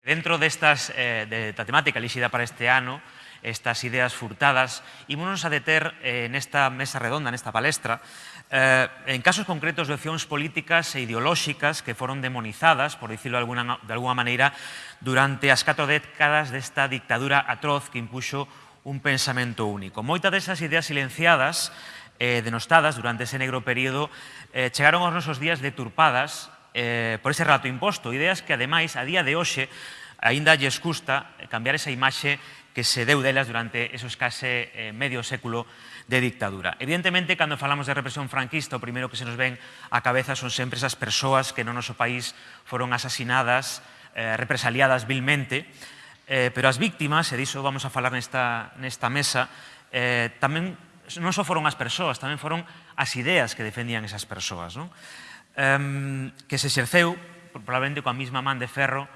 Dentro destas, eh, de, da temática elixida para este ano, estas ideas furtadas, ímonos a deter eh, nesta mesa redonda, nesta palestra, eh, en casos concretos de opcións políticas e ideolóxicas que foron demonizadas, por dicirlo de alguna, de alguna maneira, durante as catro décadas desta dictadura atroz que impuxo un pensamento único. Moita desas ideas silenciadas eh, denostadas durante ese negro período eh, chegaron aos nosos días deturpadas eh, por ese relato imposto, ideas que ademais a día de hoxe aínda lles custa cambiar esa imaxe que se deu delas durante esos case eh, medio século de dictadura. Evidentemente, cando falamos de represión franquista, o primeiro que se nos ven á cabeza son sempre esas persoas que no noso país foron asasinadas, eh, represaliadas vilmente, eh, pero as víctimas, e diso vamos a falar nesta, nesta mesa, eh, tamén non só foron as persoas, tamén foron as ideas que defendían esas persoas. Non? eh, que se exerceu probablemente coa mesma man de ferro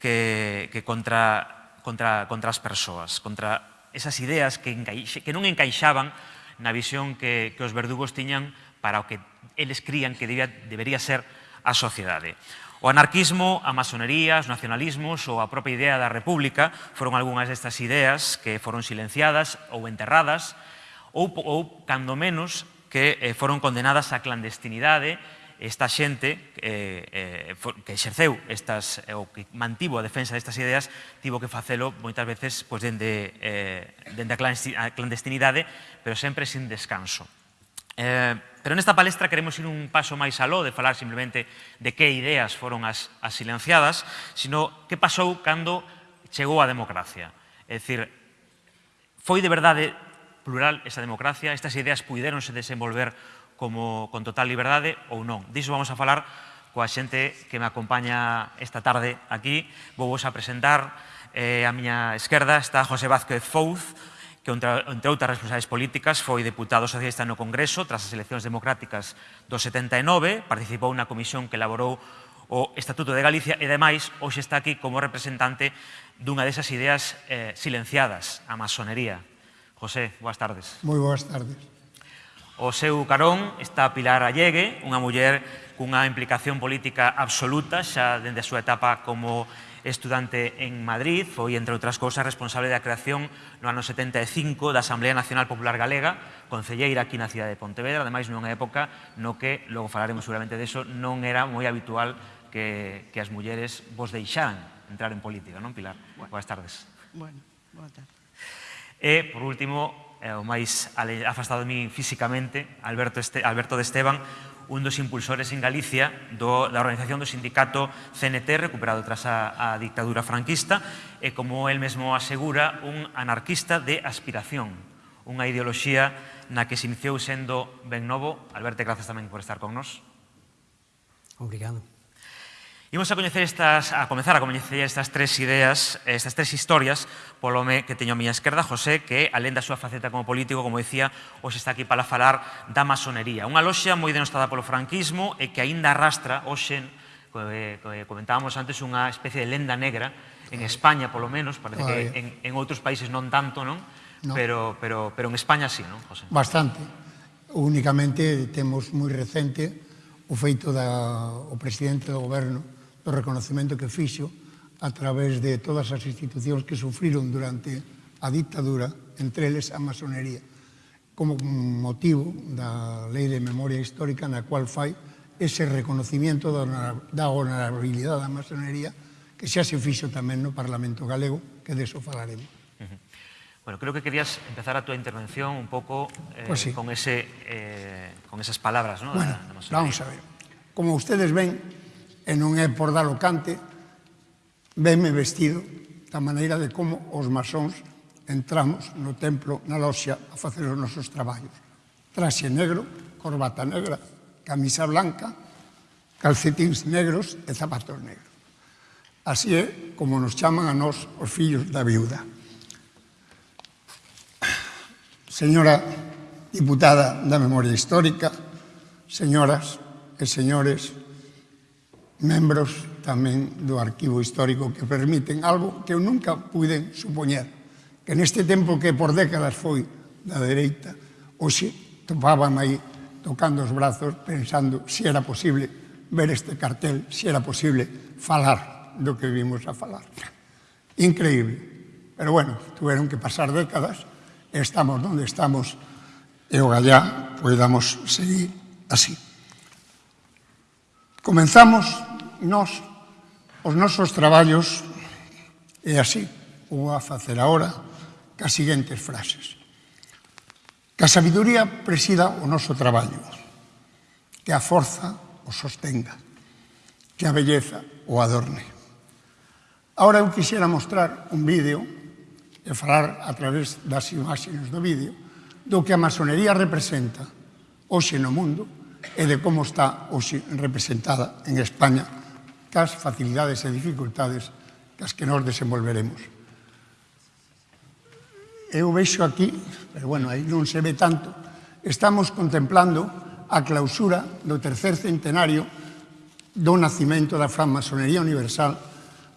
que, que contra, contra, contra as persoas, contra esas ideas que, encaixe, que non encaixaban na visión que, que os verdugos tiñan para o que eles crían que debía, debería ser a sociedade. O anarquismo, a masonería, os nacionalismos ou a propia idea da república foron algunhas destas ideas que foron silenciadas ou enterradas ou, ou cando menos, que eh, foron condenadas á clandestinidade esta xente eh, eh, que exerceu estas, eh, ou que mantivo a defensa destas ideas tivo que facelo moitas veces pois, dende, eh, dende a clandestinidade, pero sempre sin descanso. Eh, pero nesta palestra queremos ir un paso máis aló de falar simplemente de que ideas foron as, as silenciadas, sino que pasou cando chegou a democracia. É dicir, foi de verdade plural esa democracia, estas ideas puideronse desenvolver como con total liberdade ou non. Diso vamos a falar coa xente que me acompaña esta tarde aquí. Vou vos a presentar eh, a miña esquerda está José Vázquez Fouz, que entre, outras responsabilidades políticas foi deputado socialista no Congreso tras as eleccións democráticas do 79, participou na comisión que elaborou o Estatuto de Galicia e, ademais, hoxe está aquí como representante dunha desas ideas eh, silenciadas, a masonería. José, boas tardes. Moi boas tardes. O seu carón está Pilar Allegue, unha muller cunha implicación política absoluta xa dende a súa etapa como estudante en Madrid, foi, entre outras cousas, responsable da creación no ano 75 da Asamblea Nacional Popular Galega, concelleira aquí na cidade de Pontevedra, ademais nunha época no que, logo falaremos seguramente deso, non era moi habitual que, que as mulleres vos deixaran entrar en política, non, Pilar? Bueno. Boas tardes. Bueno, boa tarde. E, por último, eh, o máis afastado de mí físicamente, Alberto, este, Alberto de Esteban, un dos impulsores en Galicia do, da organización do sindicato CNT recuperado tras a, a dictadura franquista e, como el mesmo asegura, un anarquista de aspiración, unha ideoloxía na que se iniciou sendo ben novo. Alberto, grazas tamén por estar con nos. Obrigado. Imos a coñecer estas, a comenzar a coñecer estas tres ideas, estas tres historias, polo me que teño a miña esquerda, José, que, alén da súa faceta como político, como decía, hoxe está aquí para falar da masonería. Unha loxa moi denostada polo franquismo e que aínda arrastra, hoxe, eh, eh, comentábamos antes, unha especie de lenda negra, en España polo menos, parece que en, en outros países non tanto, non? No. Pero, pero, pero en España sí, non, José? Bastante. Únicamente temos moi recente o feito da, o presidente do goberno do reconocimento que fixo a través de todas as institucións que sufriron durante a dictadura, entre eles a masonería, como motivo da Lei de Memoria Histórica na cual fai ese reconocimiento da honorabilidade da masonería que xa se fixo tamén no Parlamento Galego, que deso falaremos. Bueno, creo que querías empezar a túa intervención un pouco eh, pues sí. con, ese, eh, con esas palabras, ¿no? Bueno, da, da vamos a ver. Como ustedes ven, e non é por dar o cante, venme vestido da maneira de como os masóns entramos no templo, na loxa, a facer os nosos traballos. Traxe negro, corbata negra, camisa blanca, calcetins negros e zapatos negros. Así é como nos chaman a nós os fillos da viuda. Señora diputada da Memoria Histórica, señoras e señores membros tamén do arquivo histórico que permiten algo que eu nunca pude supoñer, que neste tempo que por décadas foi da dereita, hoxe topaban aí tocando os brazos pensando se era posible ver este cartel, se era posible falar do que vimos a falar. Increíble. Pero bueno, tuveron que pasar décadas, estamos onde estamos, e o gallá podamos seguir así. Comenzamos nós os nosos traballos e así o a facer agora cas seguintes frases. Que a sabiduría presida o noso traballo, que a forza o sostenga, que a belleza o adorne. Ahora eu quixera mostrar un vídeo e falar a través das imaxes do vídeo do que a masonería representa hoxe no mundo e de como está hoxe representada en España cas facilidades e dificultades cas que nos desenvolveremos. Eu veixo aquí, pero bueno, aí non se ve tanto, estamos contemplando a clausura do tercer centenario do nacimento da francmasonería universal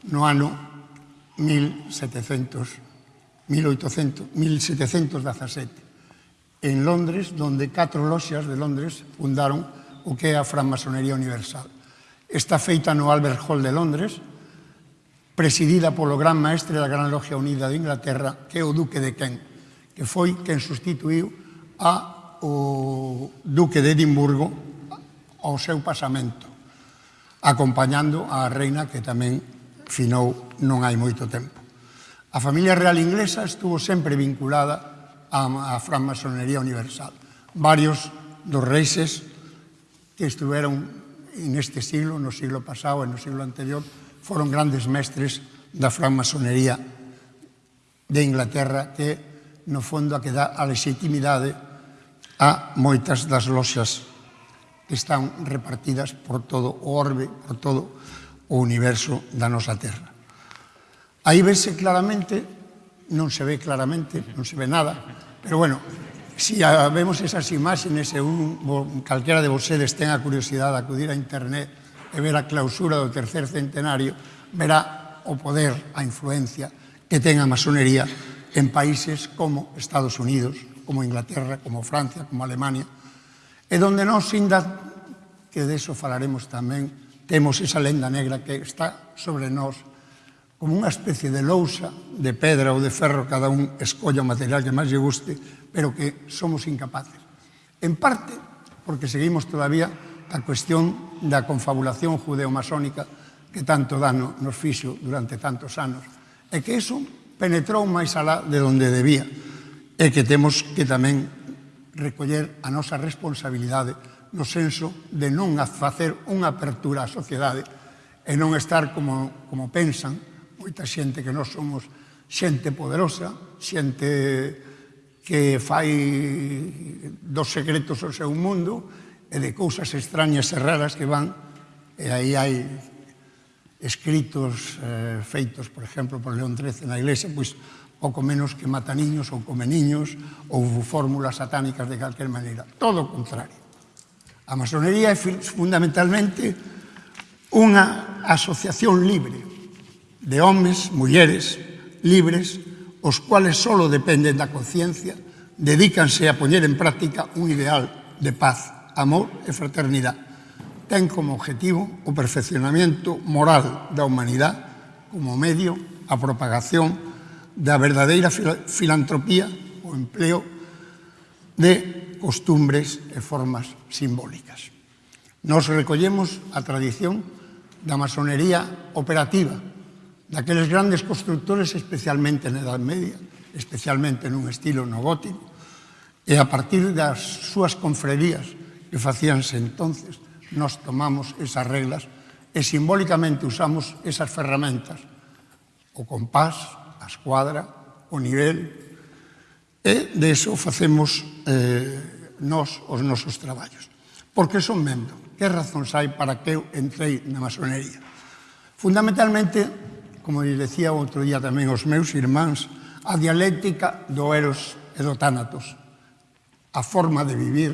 no ano 1700, 1800, 1717 en Londres, donde catro loxas de Londres fundaron o que é a francmasonería Universal. Está feita no Albert Hall de Londres, presidida polo gran maestre da Gran Logia Unida de Inglaterra, que é o Duque de Kent, que foi quen sustituiu a o Duque de Edimburgo ao seu pasamento, acompañando a reina que tamén finou non hai moito tempo. A familia real inglesa estuvo sempre vinculada a, a francmasonería universal. Varios dos reixes que estuveron en este siglo, no siglo pasado e no siglo anterior, foron grandes mestres da francmasonería de Inglaterra que, no fondo, a que dá a legitimidade a moitas das loxas que están repartidas por todo o orbe, por todo o universo da nosa Terra. Aí vese claramente non se ve claramente, non se ve nada, pero bueno, si vemos esas imágenes e un, calquera de vosedes ten a curiosidade de acudir a internet e ver a clausura do tercer centenario, verá o poder, a influencia que ten a masonería en países como Estados Unidos, como Inglaterra, como Francia, como Alemania, e donde nós, inda, que de eso falaremos tamén, temos esa lenda negra que está sobre nós como unha especie de lousa de pedra ou de ferro, cada un escolla o material que máis lle guste, pero que somos incapaces. En parte, porque seguimos todavía a cuestión da confabulación judeo-masónica que tanto dano nos fixo durante tantos anos, e que iso penetrou máis alá de onde debía, e que temos que tamén recoller a nosa responsabilidade no senso de non facer unha apertura á sociedade e non estar como, como pensan, moita xente que non somos xente poderosa, xente que fai dos secretos ao seu mundo e de cousas extrañas e raras que van e aí hai escritos eh, feitos, por exemplo, por León XIII na iglesia, pois pouco menos que mata niños ou come niños ou fórmulas satánicas de calquer maneira. Todo o contrario. A masonería é fundamentalmente unha asociación libre, de homes, mulleres, libres, os cuales solo dependen da conciencia, dedícanse a poñer en práctica un ideal de paz, amor e fraternidade. Ten como objetivo o perfeccionamento moral da humanidade como medio a propagación da verdadeira filantropía o empleo de costumbres e formas simbólicas. Nos recollemos a tradición da masonería operativa, daqueles grandes constructores especialmente na Edad Media, especialmente nun estilo no gótico, e a partir das súas confrerías que facíanse entonces, nos tomamos esas reglas e simbólicamente usamos esas ferramentas, o compás, a escuadra, o nivel, e de iso facemos eh, nos os nosos traballos. Por que son membro? Que razóns hai para que eu entrei na masonería? Fundamentalmente, como lle decía outro día tamén os meus irmáns, a dialéctica do Eros e do Tánatos, a forma de vivir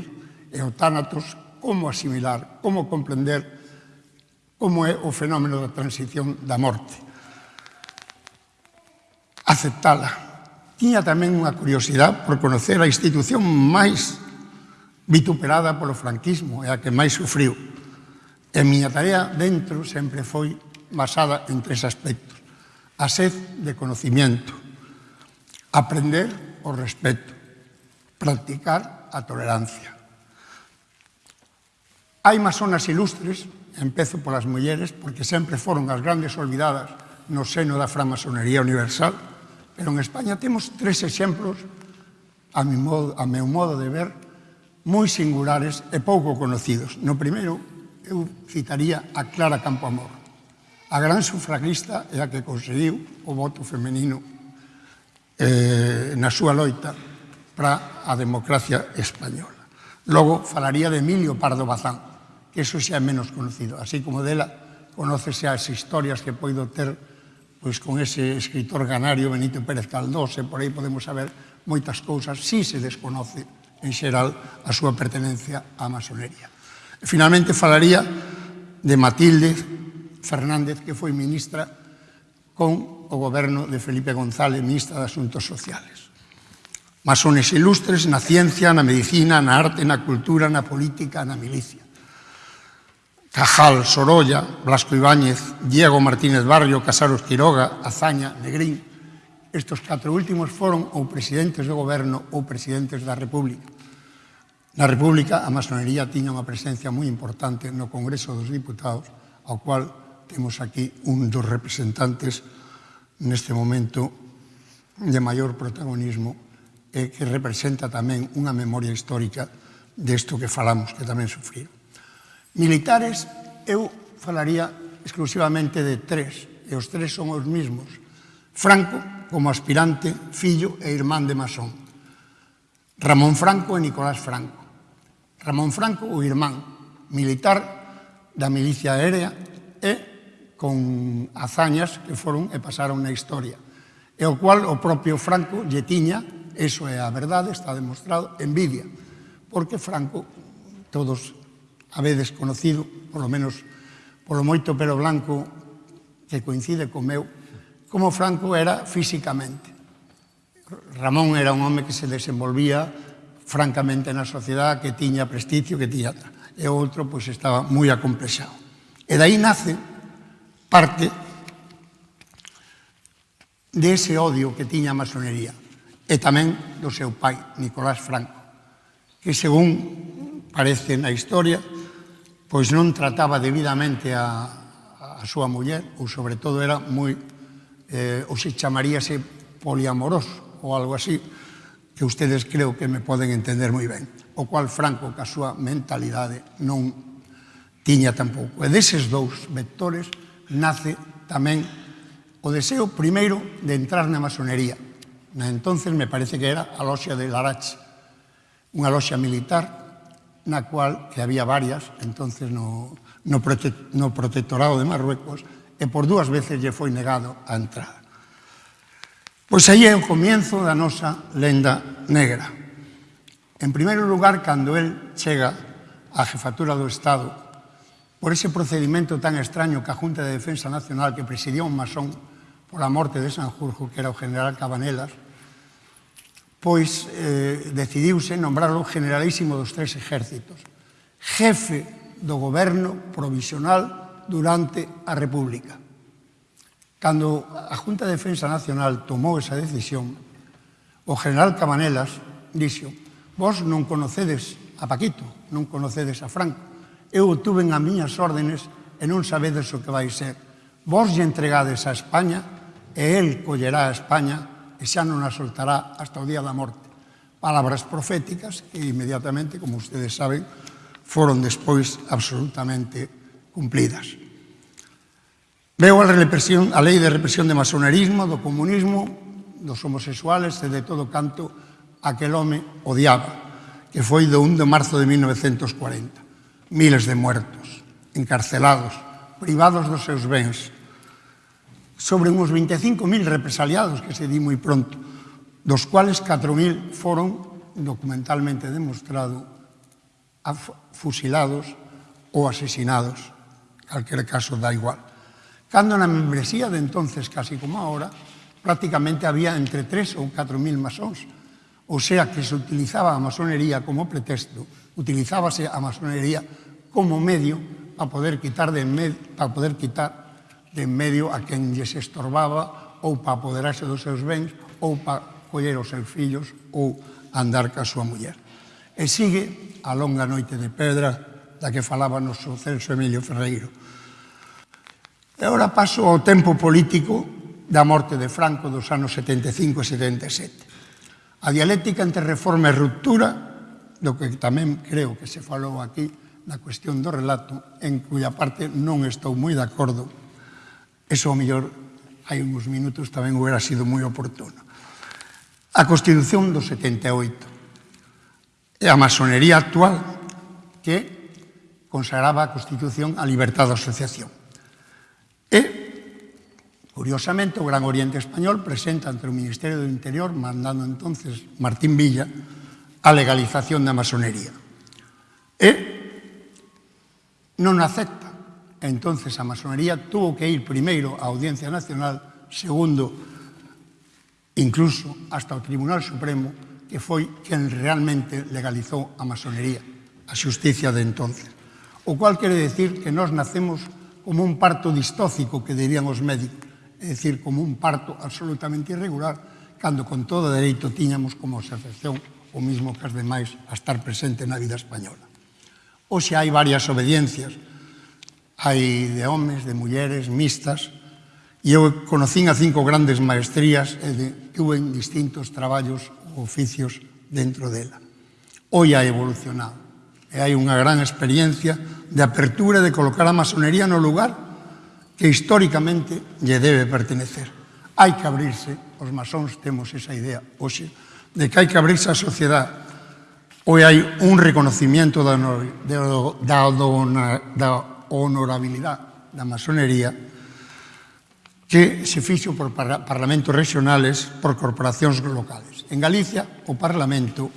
e o Tánatos, como asimilar, como comprender como é o fenómeno da transición da morte. Aceptala. Tiña tamén unha curiosidade por conocer a institución máis vituperada polo franquismo, e a que máis sufriu. E miña tarea dentro sempre foi basada en tres aspectos a sed de conocimiento, aprender o respeto, practicar a tolerancia. Hai masonas ilustres, empezo polas mulleres, porque sempre foron as grandes olvidadas no seno da framasonería universal, pero en España temos tres exemplos, a, mi modo, a meu modo de ver, moi singulares e pouco conocidos. No primeiro, eu citaría a Clara Campoamor, A gran sufragista é a que conseguiu o voto femenino eh, na súa loita para a democracia española. Logo, falaría de Emilio Pardo Bazán, que eso xa é menos conocido. Así como dela, conócese as historias que poido ter pois con ese escritor ganario Benito Pérez Caldós, e por aí podemos saber moitas cousas, si se desconoce en xeral a súa pertenencia á masonería. E finalmente falaría de Matilde Fernández, que foi ministra con o goberno de Felipe González, ministra de Asuntos Sociales. Masones ilustres na ciencia, na medicina, na arte, na cultura, na política, na milicia. Cajal, Sorolla, Blasco Ibáñez, Diego Martínez Barrio, Casaros Quiroga, Azaña, Negrín. Estos catro últimos foron ou presidentes do goberno ou presidentes da República. Na República, a masonería tiña unha presencia moi importante no Congreso dos Diputados, ao cual temos aquí un dos representantes neste momento de maior protagonismo e que representa tamén unha memoria histórica desto que falamos, que tamén sufriu. Militares, eu falaría exclusivamente de tres, e os tres son os mismos. Franco, como aspirante, fillo e irmán de masón. Ramón Franco e Nicolás Franco. Ramón Franco, o irmán, militar da milicia aérea e con hazañas que foron e pasaron na historia. E o cual o propio Franco lle tiña, eso é a verdade, está demostrado, envidia. Porque Franco, todos habedes conocido, polo menos polo moito pelo blanco que coincide co meu, como Franco era físicamente. Ramón era un home que se desenvolvía francamente na sociedade, que tiña prestigio, que tiña... E outro, pois, estaba moi acomplexado. E dai nace parte de ese odio que tiña a masonería e tamén do seu pai, Nicolás Franco, que según parece na historia, pois non trataba debidamente a, a súa muller, ou sobre todo era moi, eh, ou se chamaríase poliamoroso, ou algo así, que ustedes creo que me poden entender moi ben, o cual Franco, ca súa mentalidade, non tiña tampouco. E deses dous vectores, nace tamén o deseo primeiro de entrar na masonería. Na entonces me parece que era a loxa de Larache, unha loxa militar na cual que había varias, entonces no, no, prote, no protectorado de Marruecos, e por dúas veces lle foi negado a entrada. Pois aí é o comienzo da nosa lenda negra. En primeiro lugar, cando el chega á jefatura do Estado por ese procedimento tan extraño que a Junta de Defensa Nacional que presidió un masón por a morte de Sanjurjo, que era o general Cabanelas, pois eh, decidiuse nombrarlo generalísimo dos tres ejércitos, jefe do goberno provisional durante a República. Cando a Junta de Defensa Nacional tomou esa decisión, o general Cabanelas dixo, vos non conocedes a Paquito, non conocedes a Franco, eu o tuven a miñas órdenes e non sabedes o que vai ser. Vos lle entregades a España e el collerá a España e xa non a soltará hasta o día da morte. Palabras proféticas que inmediatamente, como ustedes saben, foron despois absolutamente cumplidas. Veo a, represión, a lei de represión de masonerismo, do comunismo, dos homosexuales e de todo canto aquel home odiaba, que foi do 1 de marzo de 1940 miles de muertos, encarcelados, privados dos seus bens, sobre uns 25.000 represaliados que se di moi pronto, dos cuales 4.000 foron documentalmente demostrado fusilados ou asesinados, calquer caso da igual. Cando na membresía de entonces, casi como ahora, prácticamente había entre 3 ou 4.000 masóns, o sea que se utilizaba a masonería como pretexto, utilizábase a masonería como medio para poder quitar de medio, para poder quitar de en medio a quen lles estorbaba ou para apoderarse dos seus bens ou para coller os seus fillos ou andar ca súa muller. E sigue a longa noite de pedra da que falaba noso Celso Emilio Ferreiro. E ora paso ao tempo político da morte de Franco dos anos 75 e 77. A dialéctica entre reforma e ruptura, do que tamén creo que se falou aquí, na cuestión do relato, en cuya parte non estou moi de acordo. Eso, ao mellor, hai uns minutos tamén hubiera sido moi oportuno. A Constitución do 78 e a masonería actual que consagraba a Constitución a libertad de asociación. E, curiosamente, o Gran Oriente Español presenta ante o Ministerio do Interior, mandando entonces Martín Villa, a legalización da masonería. E non acepta. Entonces a masonería tuvo que ir primeiro á Audiencia Nacional, segundo, incluso hasta o Tribunal Supremo, que foi quen realmente legalizou a masonería, a xusticia de entonces. O cual quere decir que nós nacemos como un parto distócico, que dirían os médicos, é dicir, como un parto absolutamente irregular, cando con todo dereito tiñamos como asociación o mismo que as demais a estar presente na vida española. Oxe hai varias obediencias. Hai de homes, de mulleres, mixtas, e eu conocín a cinco grandes maestrías e de, tuve en distintos traballos ou oficios dentro dela. Hoy ha evolucionado e hai unha gran experiencia de apertura de colocar a masonería no lugar que históricamente lle debe pertenecer. Hai que abrirse, os masóns temos esa idea hoxe, de que hai que abrirse a sociedade Hoy hai un reconocimiento da, de, da, da honorabilidade da masonería que se fixo por parlamentos regionales por corporacións locales. En Galicia, o Parlamento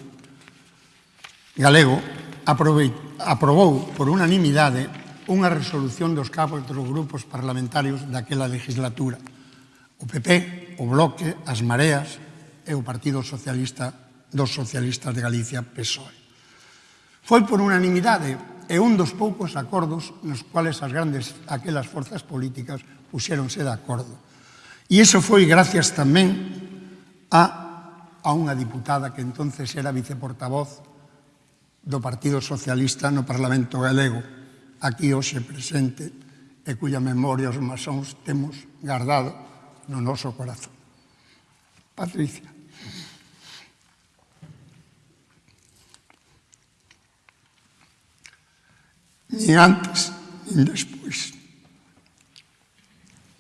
galego aprobou por unanimidade unha resolución dos capos dos grupos parlamentarios daquela legislatura, o PP, o Bloque, as Mareas e o Partido Socialista dos socialistas de Galicia PSOE. Foi por unanimidade e un dos poucos acordos nos cuales as grandes aquelas forzas políticas puxéronse de acordo. E iso foi gracias tamén a, a unha diputada que entonces era viceportavoz do Partido Socialista no Parlamento Galego, aquí hoxe presente e cuya memoria os masóns temos guardado no noso corazón. Patricia. nin antes, nin despois.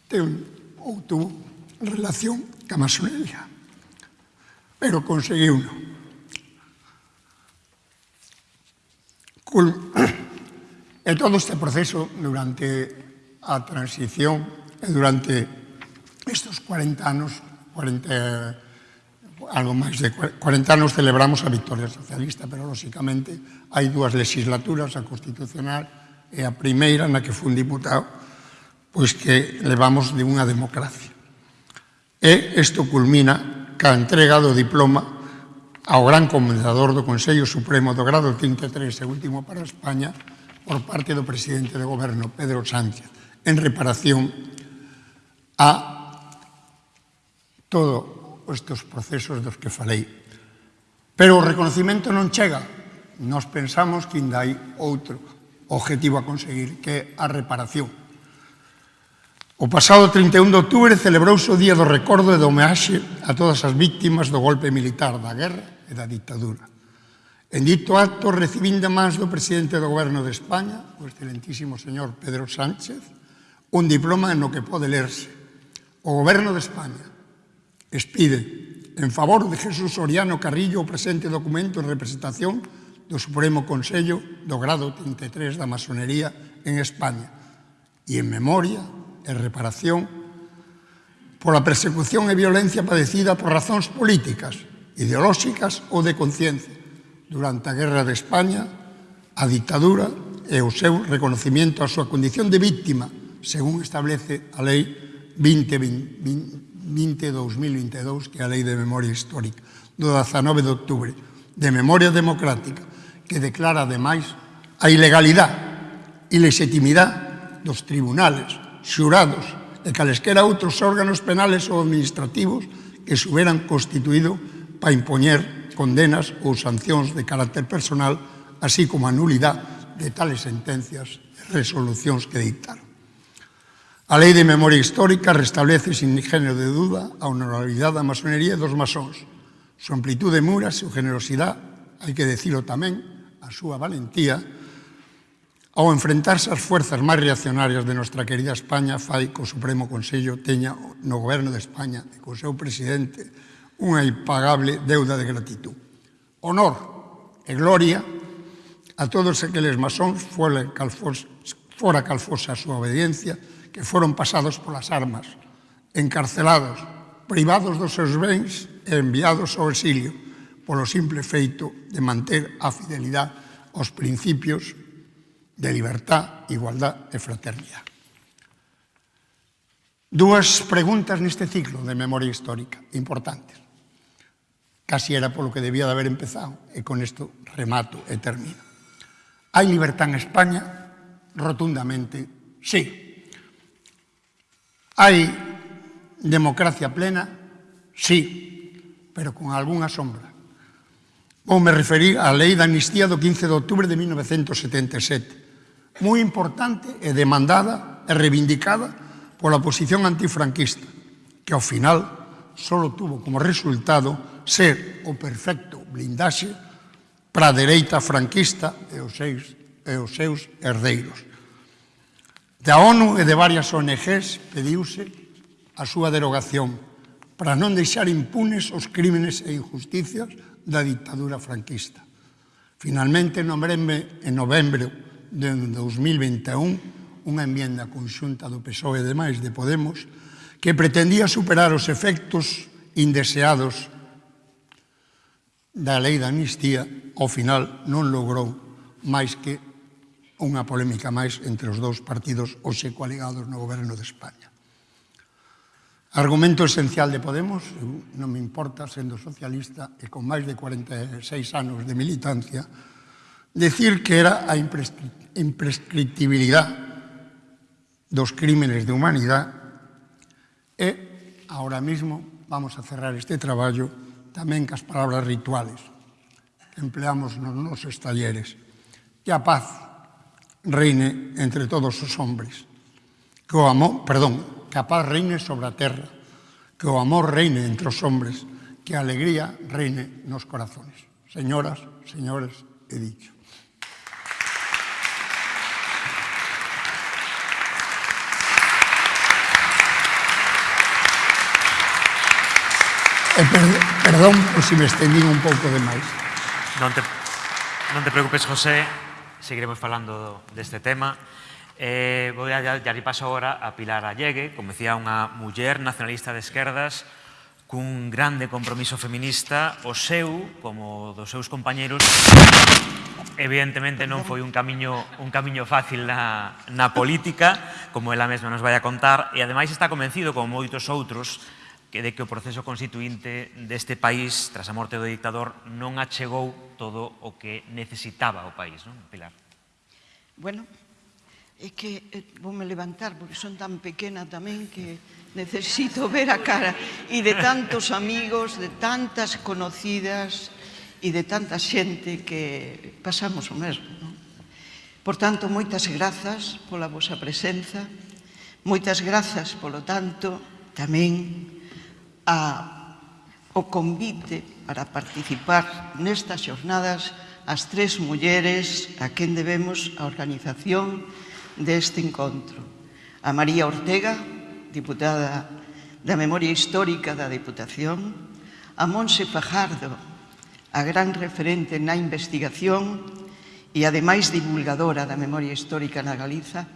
Ten ou tuvo relación ca masonería, pero conseguiu no. Cul e todo este proceso durante a transición e durante estes 40 anos, 40 anos, algo máis de 40 anos celebramos a victoria socialista, pero, lóxicamente, hai dúas legislaturas, a constitucional e a primeira na que fun diputado, pois que levamos de unha democracia. E isto culmina ca entrega do diploma ao gran comendador do Consello Supremo do grado 33 e último para España por parte do presidente do goberno, Pedro Sánchez, en reparación a todo estes procesos dos que falei. Pero o reconocimento non chega. Nos pensamos que ainda hai outro objetivo a conseguir, que é a reparación. O pasado 31 de outubro celebrouse o Día do Recordo e do Homeaxe a todas as víctimas do golpe militar, da guerra e da dictadura. En dito acto recibindo máis do presidente do goberno de España, o excelentísimo señor Pedro Sánchez, un diploma no que pode lerse. O goberno de España, expide en favor de Jesús Soriano Carrillo o presente documento en representación do Supremo Consello do grado 33 da masonería en España e en memoria e reparación pola persecución e violencia padecida por razóns políticas, ideolóxicas ou de conciencia durante a Guerra de España, a dictadura e o seu reconocimiento a súa condición de víctima, según establece a Lei 2020, 20-2022, que é a Lei de Memoria Histórica, do 19 de outubro, de Memoria Democrática, que declara, ademais, a ilegalidade e legitimidade dos tribunales, xurados e calesquera outros órganos penales ou administrativos que se hubieran constituído para impoñer condenas ou sancións de carácter personal, así como a nulidade de tales sentencias e resolucións que dictaron. A Lei de Memoria Histórica restablece sin género de duda a honorabilidade da masonería e dos masóns, su amplitude de mura, su súa generosidade, hai que decirlo tamén, a súa valentía, ao enfrentarse ás fuerzas máis reaccionarias de nuestra querida España, fai que o Supremo Consello teña no goberno de España e co seu presidente unha impagable deuda de gratitud. Honor e gloria a todos aqueles masóns fora calfosa a súa obediencia, que foron pasados polas armas, encarcelados, privados dos seus bens e enviados ao exilio polo simple feito de manter a fidelidade aos principios de libertad, igualdad e fraternidade. Dúas preguntas neste ciclo de memoria histórica importantes. Casi era polo que debía de haber empezado e con isto remato e termino. Hai libertad en España? Rotundamente, sí. Hai democracia plena? Sí, pero con algunha sombra. Vou me referir á lei da amnistía do 15 de outubro de 1977, moi importante e demandada e reivindicada pola posición antifranquista, que ao final só tuvo como resultado ser o perfecto blindaxe para a dereita franquista e os seus, e os seus herdeiros da ONU e de varias ONGs pediuse a súa derogación para non deixar impunes os crímenes e injusticias da dictadura franquista. Finalmente, nombreme en novembro de 2021 unha enmienda conxunta do PSOE e demais de Podemos que pretendía superar os efectos indeseados da lei da amnistía, ao final non logrou máis que unha polémica máis entre os dous partidos hoxe coaligados no goberno de España. Argumento esencial de Podemos, non me importa sendo socialista e con máis de 46 anos de militancia, decir que era a imprescriptibilidade dos crímenes de humanidade e ahora mismo vamos a cerrar este traballo tamén cas palabras rituales que empleamos nos nosos talleres. Que a paz reine entre todos os hombres. Que o amor, perdón, que a paz reine sobre a terra, que o amor reine entre os hombres, que a alegría reine nos corazones. Señoras, señores, he dicho. Eh, e perdón, perdón por se si me estendín un pouco demais. Non te, non te preocupes, José seguiremos falando deste tema. Eh, vou dar lle paso agora a Pilar Allegue, como decía, unha muller nacionalista de esquerdas cun grande compromiso feminista, o seu, como dos seus compañeros, evidentemente non foi un camiño, un camiño fácil na, na política, como ela mesma nos vai a contar, e ademais está convencido, como moitos outros, que de que o proceso constituinte deste país, tras a morte do dictador, non achegou todo o que necesitaba o país, non, Pilar? Bueno, é que eh, voume levantar porque son tan pequena tamén que necesito ver a cara e de tantos amigos, de tantas conocidas e de tanta xente que pasamos o mesmo. Non? Por tanto, moitas grazas pola vosa presenza, moitas grazas, polo tanto, tamén a, o convite para participar nestas xornadas as tres mulleres a quen debemos a organización deste encontro. A María Ortega, diputada da Memoria Histórica da Deputación, a Monse Fajardo, a gran referente na investigación e ademais divulgadora da memoria histórica na Galiza,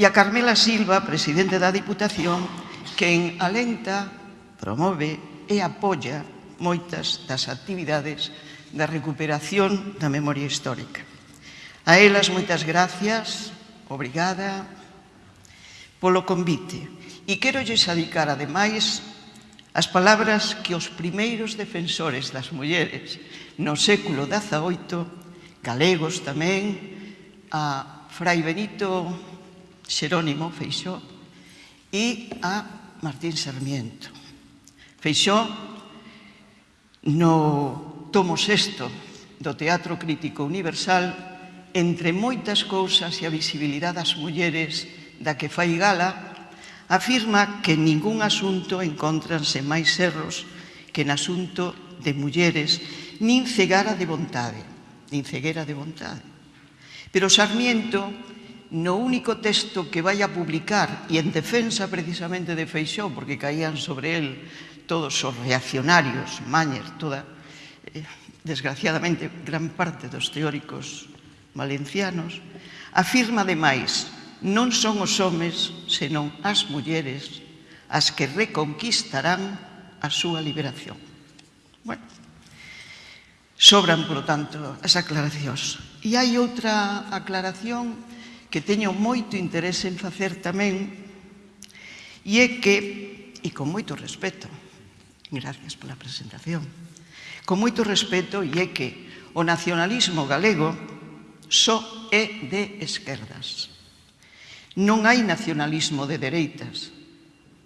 e a Carmela Silva, presidente da Diputación, quen alenta promove e apoia moitas das actividades da recuperación da memoria histórica. A elas moitas gracias, obrigada, polo convite. E quero lles adicar, ademais, as palabras que os primeiros defensores das mulleres no século XVIII, galegos tamén, a Fray Benito Xerónimo Feixó e a Martín Sarmiento. Feixó no tomo sexto do Teatro Crítico Universal entre moitas cousas e a visibilidade das mulleres da que fai gala, afirma que en ningún asunto encontranse máis erros que en asunto de mulleres, nin cegara de vontade, nin ceguera de vontade. Pero Sarmiento, no único texto que vai a publicar e en defensa precisamente de Feixó, porque caían sobre él todos os reaccionarios, Mañer, toda, eh, desgraciadamente, gran parte dos teóricos valencianos, afirma demais non son os homes, senón as mulleres as que reconquistarán a súa liberación. Bueno, sobran, por tanto, as aclaracións. E hai outra aclaración que teño moito interese en facer tamén, e é que, e con moito respeto, Gracias pola presentación. Con moito respeto e é que o nacionalismo galego só é de esquerdas. Non hai nacionalismo de dereitas,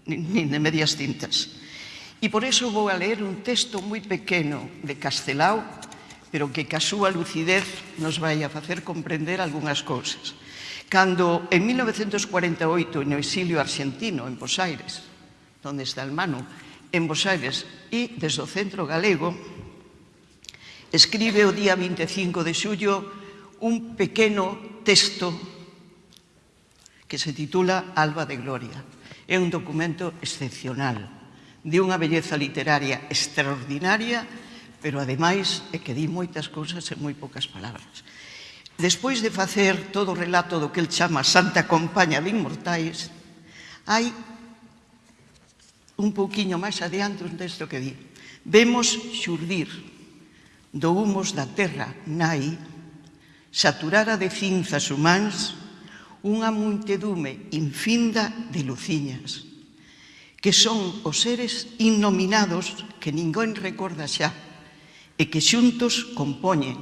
nin de medias tintas. E por eso vou a ler un texto moi pequeno de Castelao, pero que ca súa lucidez nos vai a facer comprender algunhas cousas. Cando en 1948, no exilio argentino, en Posaires, donde está el Manu, en Bos Aires e desde o Centro Galego, escribe o día 25 de xullo un pequeno texto que se titula Alba de Gloria. É un documento excepcional, de unha belleza literaria extraordinaria, pero ademais é que di moitas cousas en moi poucas palabras. Despois de facer todo o relato do que el chama Santa Compaña de Inmortais, hai un pouquiño máis adiante desto que di. Vemos xurdir do humos da terra nai saturada de cinzas humanas unha muntedume infinda de luciñas que son os seres innominados que ninguén recorda xa e que xuntos compoñen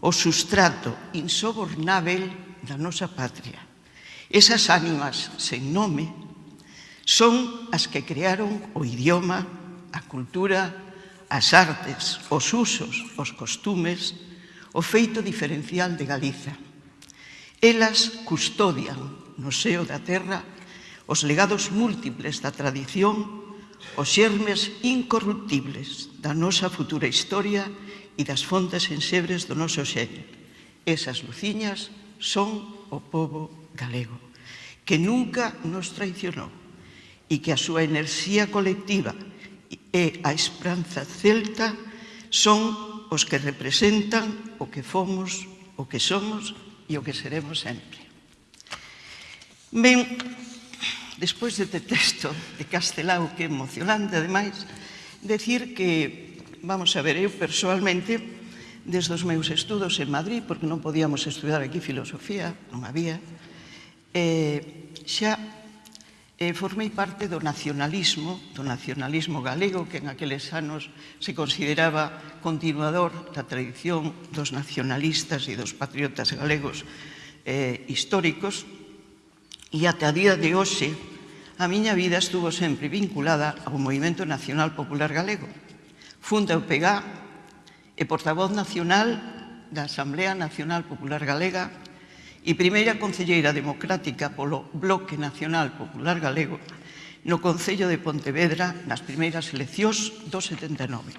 o sustrato insobornável da nosa patria. Esas ánimas sen nome Son as que crearon o idioma, a cultura, as artes, os usos, os costumes, o feito diferencial de Galiza. Elas custodian no seo da terra os legados múltiples da tradición, os xermes incorruptibles da nosa futura historia e das fontes ensebres do noso xeño. Esas luciñas son o povo galego, que nunca nos traicionou e que a súa enerxía colectiva e a esperanza celta son os que representan o que fomos, o que somos e o que seremos sempre. Ben, despois deste texto de Castelao, que é emocionante, ademais, decir que, vamos a ver, eu personalmente, desde os meus estudos en Madrid, porque non podíamos estudar aquí filosofía, non había, eh, xa eh, formei parte do nacionalismo, do nacionalismo galego, que en aqueles anos se consideraba continuador da tradición dos nacionalistas e dos patriotas galegos eh, históricos, e ata a día de hoxe a miña vida estuvo sempre vinculada ao Movimento Nacional Popular Galego. Funda o PEGA e portavoz nacional da Asamblea Nacional Popular Galega e primeira concelleira democrática polo Bloque Nacional Popular Galego no Concello de Pontevedra nas primeiras eleccións do 79.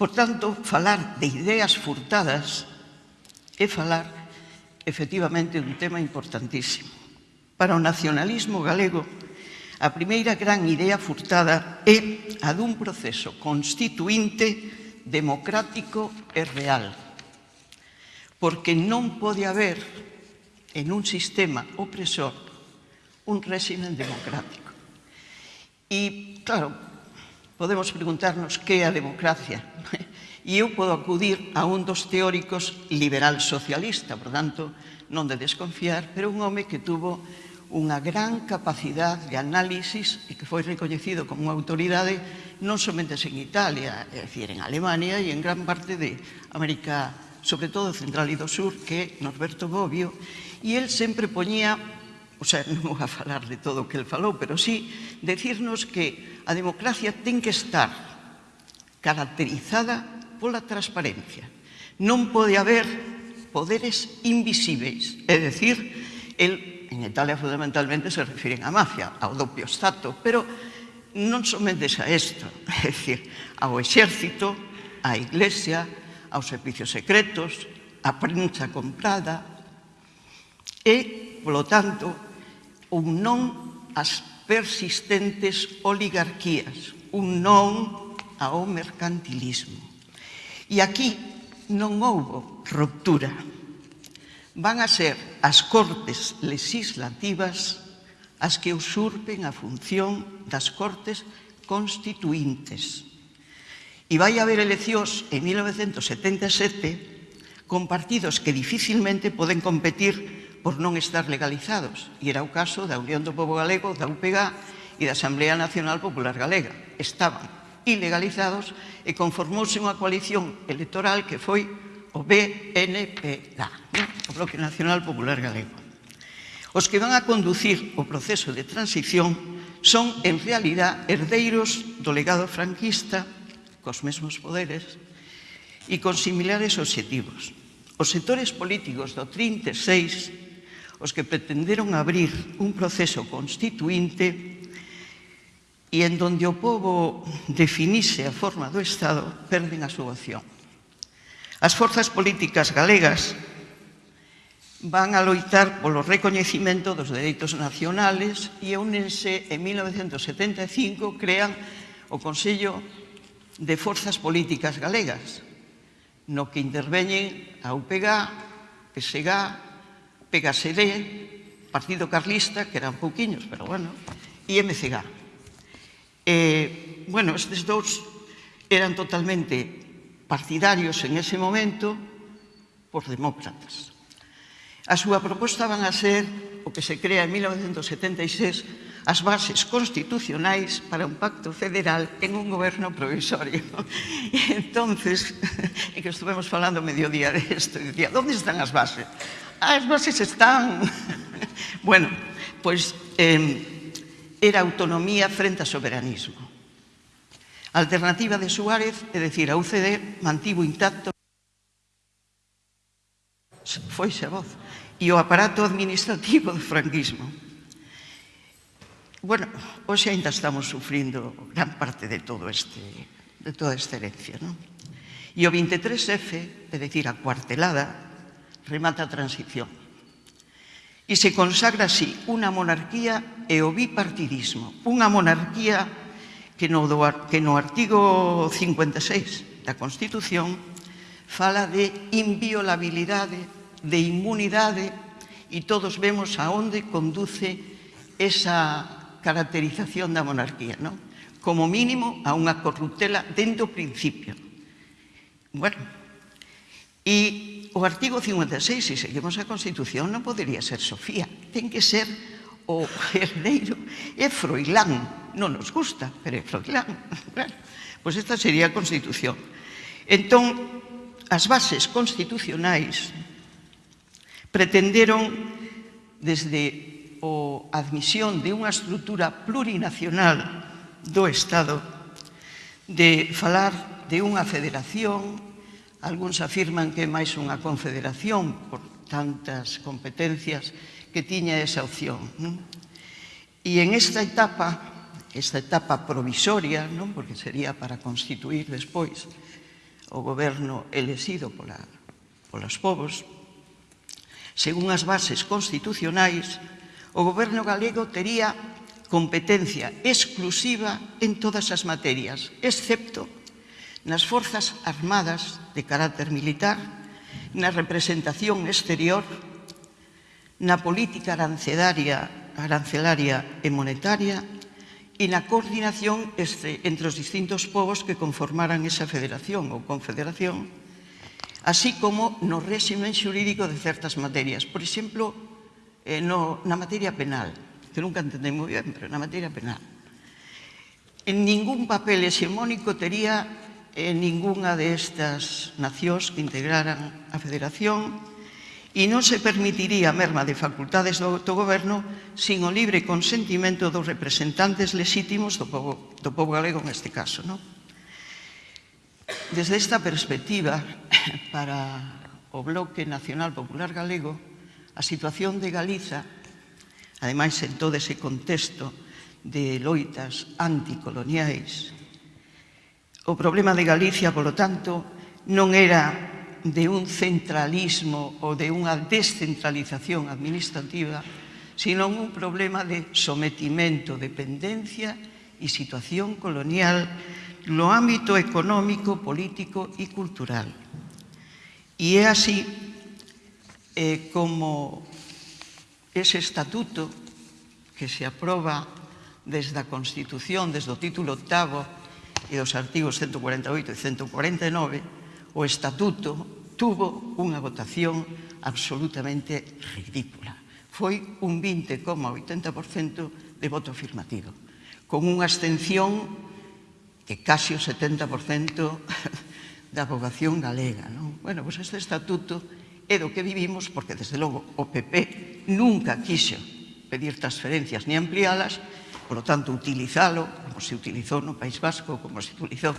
Por tanto, falar de ideas furtadas é falar efectivamente dun tema importantísimo. Para o nacionalismo galego, a primeira gran idea furtada é a dun proceso constituinte, democrático e real porque non pode haber en un sistema opresor un régimen democrático. E, claro, podemos preguntarnos que é a democracia. E eu podo acudir a un dos teóricos liberal socialista, por tanto, non de desconfiar, pero un home que tuvo unha gran capacidade de análisis e que foi recoñecido como unha autoridade non somente en Italia, é dicir, en Alemania e en gran parte de América sobre todo Central e do Sur, que é Norberto Bobbio, e el sempre poñía, o sea, non vou a falar de todo o que el falou, pero sí decirnos que a democracia ten que estar caracterizada pola transparencia. Non pode haber poderes invisíveis, é dicir, el, en Italia fundamentalmente se refiren á mafia, ao doppio stato, pero non somente a isto, é dicir, ao exército, á iglesia, aos servicios secretos, a prensa comprada e, polo tanto, un non ás persistentes oligarquías, un non ao mercantilismo. E aquí non houbo ruptura. Van a ser as cortes legislativas as que usurpen a función das cortes constituintes E vai haber eleccións en 1977 con partidos que dificilmente poden competir por non estar legalizados. E era o caso da Unión do Pobo Galego, da UPG e da Asamblea Nacional Popular Galega. Estaban ilegalizados e conformouse unha coalición electoral que foi o BNPG, o Bloque Nacional Popular Galego. Os que van a conducir o proceso de transición son, en realidad, herdeiros do legado franquista cos mesmos poderes, e con similares obxectivos. Os sectores políticos do 36, os que pretenderon abrir un proceso constituinte e en donde o povo definise a forma do Estado, perden a súa opción. As forzas políticas galegas van a loitar polo recoñecimento dos dereitos nacionales e únense en 1975 crean o Consello de forzas políticas galegas, no que interveñen a UPG, PSG, PGSD, Partido Carlista, que eran pouquiños, pero bueno, e MCG. Eh, bueno, estes dous eran totalmente partidarios en ese momento por demócratas. A súa proposta van a ser o que se crea en 1976 as bases constitucionais para un pacto federal en un goberno provisorio. E entonces, e que estuvemos falando mediodía desto, e dicía, onde están as bases? As bases están... bueno, pois eh, era autonomía frente a soberanismo. Alternativa de Suárez, é dicir, a UCD mantivo intacto foi xa voz e o aparato administrativo do franquismo. Bueno, hoxe ainda estamos sufrindo gran parte de todo este de toda esta herencia, non? E o 23F, é dicir, a cuartelada, remata a transición. E se consagra así unha monarquía e o bipartidismo, unha monarquía que no, do, que no artigo 56 da Constitución fala de inviolabilidade, de inmunidade, e todos vemos a onde conduce esa caracterización da monarquía, non? Como mínimo a unha corruptela dentro do principio. Bueno, e o artigo 56, se seguimos a Constitución, non podería ser Sofía, ten que ser o herdeiro é Froilán, non nos gusta, pero é Froilán, claro. Pois esta sería a Constitución. Entón, as bases constitucionais pretenderon desde o admisión de unha estrutura plurinacional do Estado, de falar de unha federación, algúns afirman que é máis unha confederación por tantas competencias que tiña esa opción. Non? E en esta etapa, esta etapa provisoria, non? porque sería para constituir despois o goberno elexido pola, polos povos, según as bases constitucionais, o goberno galego tería competencia exclusiva en todas as materias, excepto nas forzas armadas de carácter militar, na representación exterior, na política arancelaria, arancelaria e monetaria e na coordinación este, entre os distintos povos que conformaran esa federación ou confederación, así como no réximen xurídico de certas materias. Por exemplo, eh, no, na materia penal, que nunca entendei moi ben, pero na materia penal. En ningún papel hexemónico tería eh, ninguna de estas nacións que integraran a federación e non se permitiría merma de facultades do autogoverno sin o libre consentimento dos representantes lexítimos do povo, do povo galego neste caso. Non? Desde esta perspectiva, para o Bloque Nacional Popular Galego, A situación de Galiza, ademais en todo ese contexto de loitas anticoloniais, o problema de Galicia, polo tanto, non era de un centralismo ou de unha descentralización administrativa, sino un problema de sometimento, dependencia e situación colonial no ámbito económico, político e cultural. E é así eh, como ese estatuto que se aproba desde a Constitución, desde o título octavo e os artigos 148 e 149, o estatuto tuvo unha votación absolutamente ridícula. Foi un 20,80% de voto afirmativo, con unha abstención que casi o 70% da poboación galega. Non? Bueno, pois pues este estatuto e do que vivimos, porque, desde logo, o PP nunca quixo pedir transferencias ni ampliálas, por lo tanto, utilizalo, como se utilizou no País Vasco, como se utilizou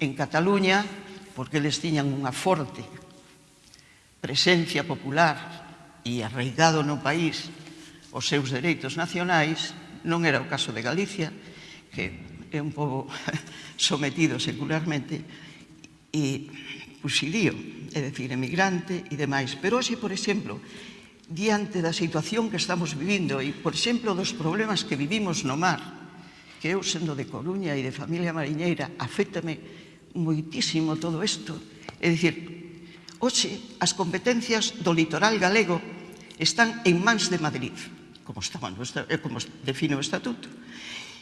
en Cataluña, porque eles tiñan unha forte presencia popular e arraigado no país os seus dereitos nacionais, non era o caso de Galicia, que é un pobo sometido secularmente, e exilío, é dicir, emigrante e demais. Pero hoxe, por exemplo, diante da situación que estamos vivindo e, por exemplo, dos problemas que vivimos no mar, que eu sendo de Coruña e de familia mariñeira, afectame moitísimo todo isto. É dicir, hoxe as competencias do litoral galego están en mans de Madrid, como, está, eh, como define o estatuto,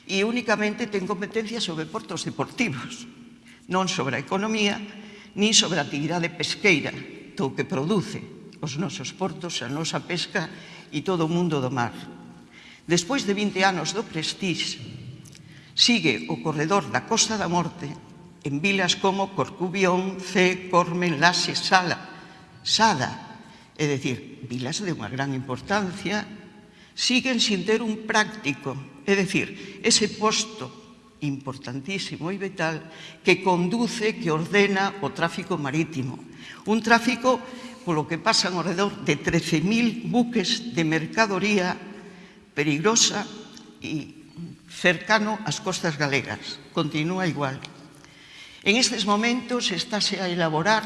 e únicamente ten competencias sobre portos deportivos, non sobre a economía, nin sobre a actividade pesqueira, do que produce os nosos portos, a nosa pesca e todo o mundo do mar. Despois de 20 anos do Prestige, sigue o corredor da Costa da Morte en vilas como Corcubión, C, Cormen, Lase, Sala, Sada, é dicir, vilas de unha gran importancia, siguen sin ter un práctico, é dicir, ese posto importantísimo e vital que conduce, que ordena o tráfico marítimo. Un tráfico polo que pasan ao redor de 13.000 buques de mercadoría perigrosa e cercano ás costas galegas. Continúa igual. En estes momentos estáse a elaborar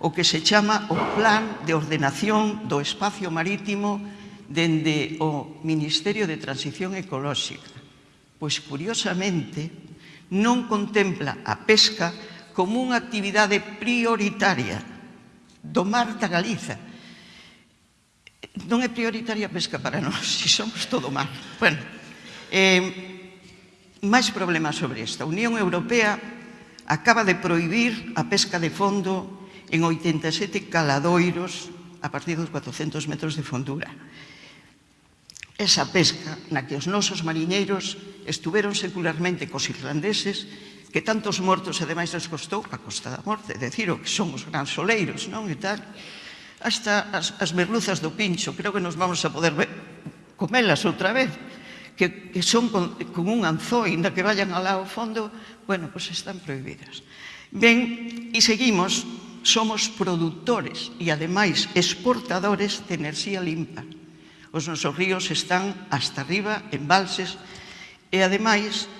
o que se chama o Plan de Ordenación do Espacio Marítimo dende o Ministerio de Transición Ecolóxica pois curiosamente non contempla a pesca como unha actividade prioritaria do mar da Galiza. Non é prioritaria a pesca para nós, se somos todo mar. Bueno, eh, máis problemas sobre isto. A Unión Europea acaba de prohibir a pesca de fondo en 87 caladoiros a partir dos 400 metros de fondura esa pesca na que os nosos mariñeiros estuveron secularmente cos irlandeses que tantos mortos e demais nos costou a costa da morte, decir o que somos gran soleiros, non? E tal. Hasta as, as merluzas do pincho, creo que nos vamos a poder ver, comelas outra vez, que, que son con, con un anzó, inda que vayan alá ao fondo, bueno, pois pues están prohibidas. Ben, e seguimos, somos produtores e ademais exportadores de enerxía limpa Os nosos ríos están hasta arriba, en balses, e ademais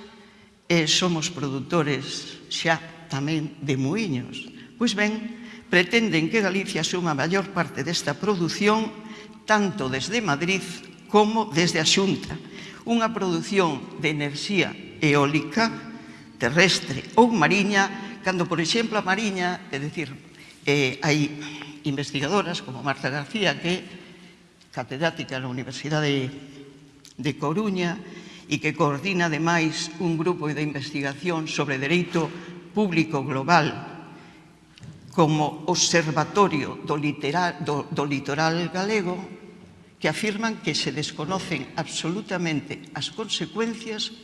eh, somos produtores xa tamén de muiños. Pois ben, pretenden que Galicia suma a maior parte desta produción tanto desde Madrid como desde a Xunta. Unha produción de enerxía eólica, terrestre ou mariña, cando, por exemplo, a mariña, é dicir, eh, hai investigadoras como Marta García que catedrática na Universidade de Coruña e que coordina, ademais, un grupo de investigación sobre dereito público global como Observatorio do, literal, do, do Litoral Galego que afirman que se desconocen absolutamente as consecuencias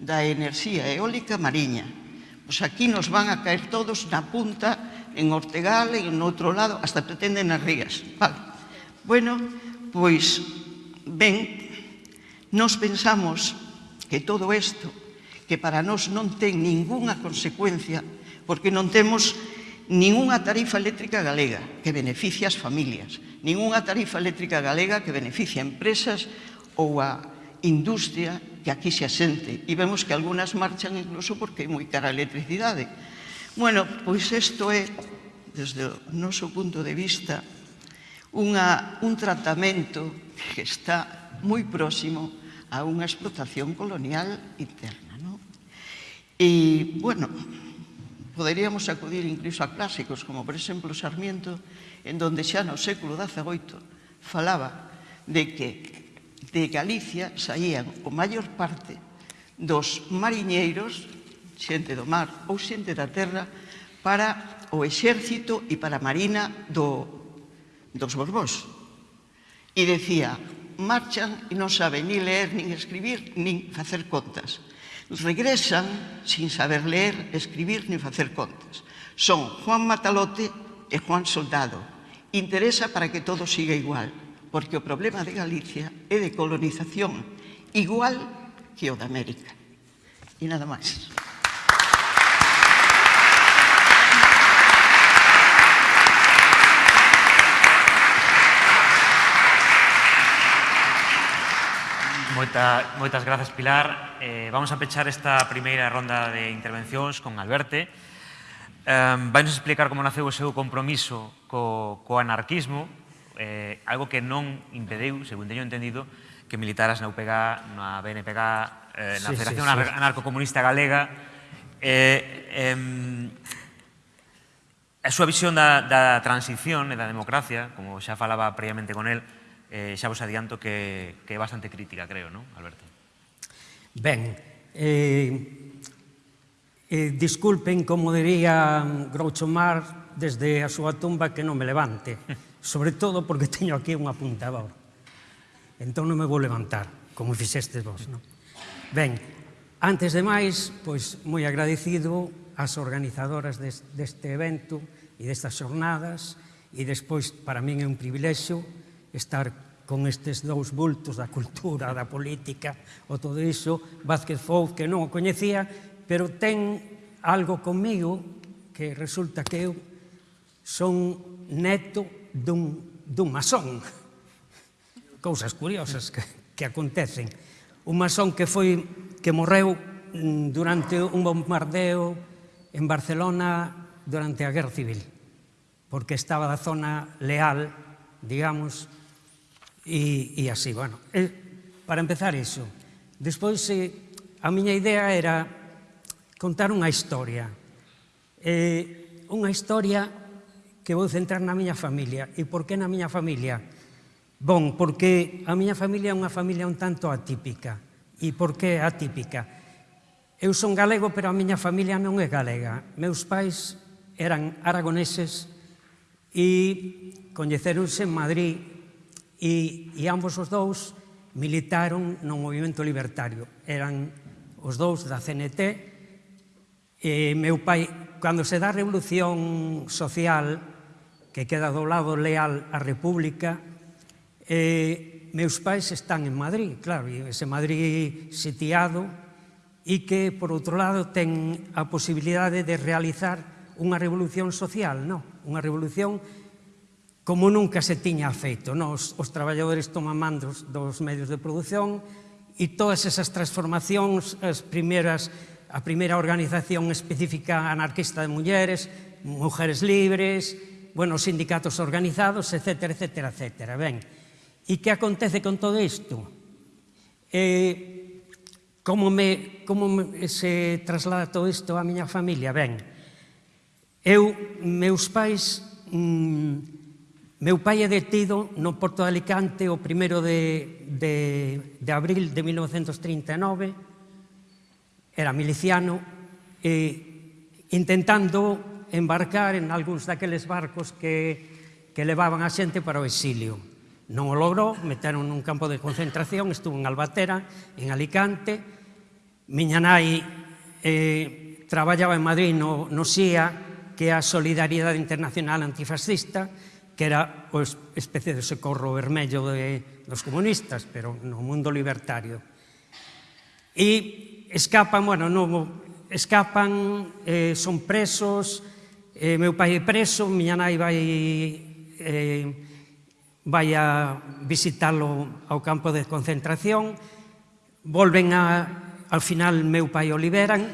da enerxía eólica mariña. Pois aquí nos van a caer todos na punta, en Ortegal e en outro lado, hasta pretenden as rías. Vale. Bueno, Pois, ben, nos pensamos que todo isto, que para nós non ten ningunha consecuencia, porque non temos ningunha tarifa eléctrica galega que beneficia as familias, ningunha tarifa eléctrica galega que beneficia a empresas ou a industria que aquí se asente. E vemos que algunas marchan incluso porque é moi cara a electricidade. Bueno, pois isto é, desde o noso punto de vista, unha, un tratamento que está moi próximo a unha explotación colonial interna. ¿no? E, bueno, poderíamos acudir incluso a clásicos, como por exemplo Sarmiento, en donde xa no século XVIII falaba de que de Galicia saían o maior parte dos mariñeiros, xente do mar ou xente da terra, para o exército e para a marina do, dos Borbós. E decía, marchan e non saben ni ler, nin escribir, nin facer contas. Regresan sin saber ler, escribir, nin facer contas. Son Juan Matalote e Juan Soldado. Interesa para que todo siga igual, porque o problema de Galicia é de colonización, igual que o de América. E nada máis. Moita, moitas grazas, Pilar. Eh, vamos a pechar esta primeira ronda de intervencións con Alberto. Eh, Vainos explicar como naceu o seu compromiso co, co anarquismo, eh, algo que non impediu, segundo teño entendido, que militaras na UPG, na BNPG, eh, na sí, Federación sí, sí. Anarcocomunista Galega. Eh, eh, a súa visión da, da transición e da democracia, como xa falaba previamente con el, eh, xa vos adianto que, que é bastante crítica, creo, non, Alberto? Ben, eh, eh, disculpen, como diría Groucho Mar, desde a súa tumba que non me levante, sobre todo porque teño aquí un apuntador. Entón non me vou levantar, como fixestes vos, non? Ben, antes de máis, pois moi agradecido ás organizadoras deste evento e destas xornadas, e despois para min é un privilexio estar con estes dous bultos da cultura, da política, o todo iso, Vázquez Fouz, que non o coñecía, pero ten algo comigo que resulta que eu son neto dun, dun masón. Cousas curiosas que, que acontecen. Un masón que foi que morreu mm, durante un bombardeo en Barcelona durante a Guerra Civil, porque estaba da zona leal, digamos, e, e así, bueno. E, para empezar iso. Despois, eh, a miña idea era contar unha historia. Eh, unha historia que vou centrar na miña familia. E por que na miña familia? Bon, porque a miña familia é unha familia un tanto atípica. E por que atípica? Eu son galego, pero a miña familia non é galega. Meus pais eran aragoneses e coñeceronse en Madrid e, e ambos os dous militaron no movimento libertario. Eran os dous da CNT e meu pai, cando se dá a revolución social que queda do lado leal á República, eh, meus pais están en Madrid, claro, e ese Madrid sitiado e que, por outro lado, ten a posibilidade de realizar unha revolución social, non? Unha revolución social como nunca se tiña feito. Nos, os traballadores toman mandos dos medios de produción e todas esas transformacións, as primeiras, a primeira organización específica anarquista de mulleres, mujeres libres, bueno, sindicatos organizados, etc, etc, etc. Ben, e que acontece con todo isto? Eh, como, me, como me, se traslada todo isto á miña familia? Ben, eu, meus pais... mmm, Meu pai é detido no Porto de Alicante o 1 de, de, de abril de 1939. Era miliciano e intentando embarcar en algúns daqueles barcos que, que levaban a xente para o exilio. Non o logrou, meteron nun campo de concentración, estuvo en Albatera, en Alicante. Miña nai eh, traballaba en Madrid no, no SIA, que é a Solidaridade Internacional Antifascista, que era o especie de socorro vermello de, dos comunistas, pero no mundo libertario. E escapan, bueno, no, escapan, eh, son presos, eh, meu pai é preso, miña nai vai, eh, vai a visitarlo ao campo de concentración, volven a, ao final meu pai o liberan,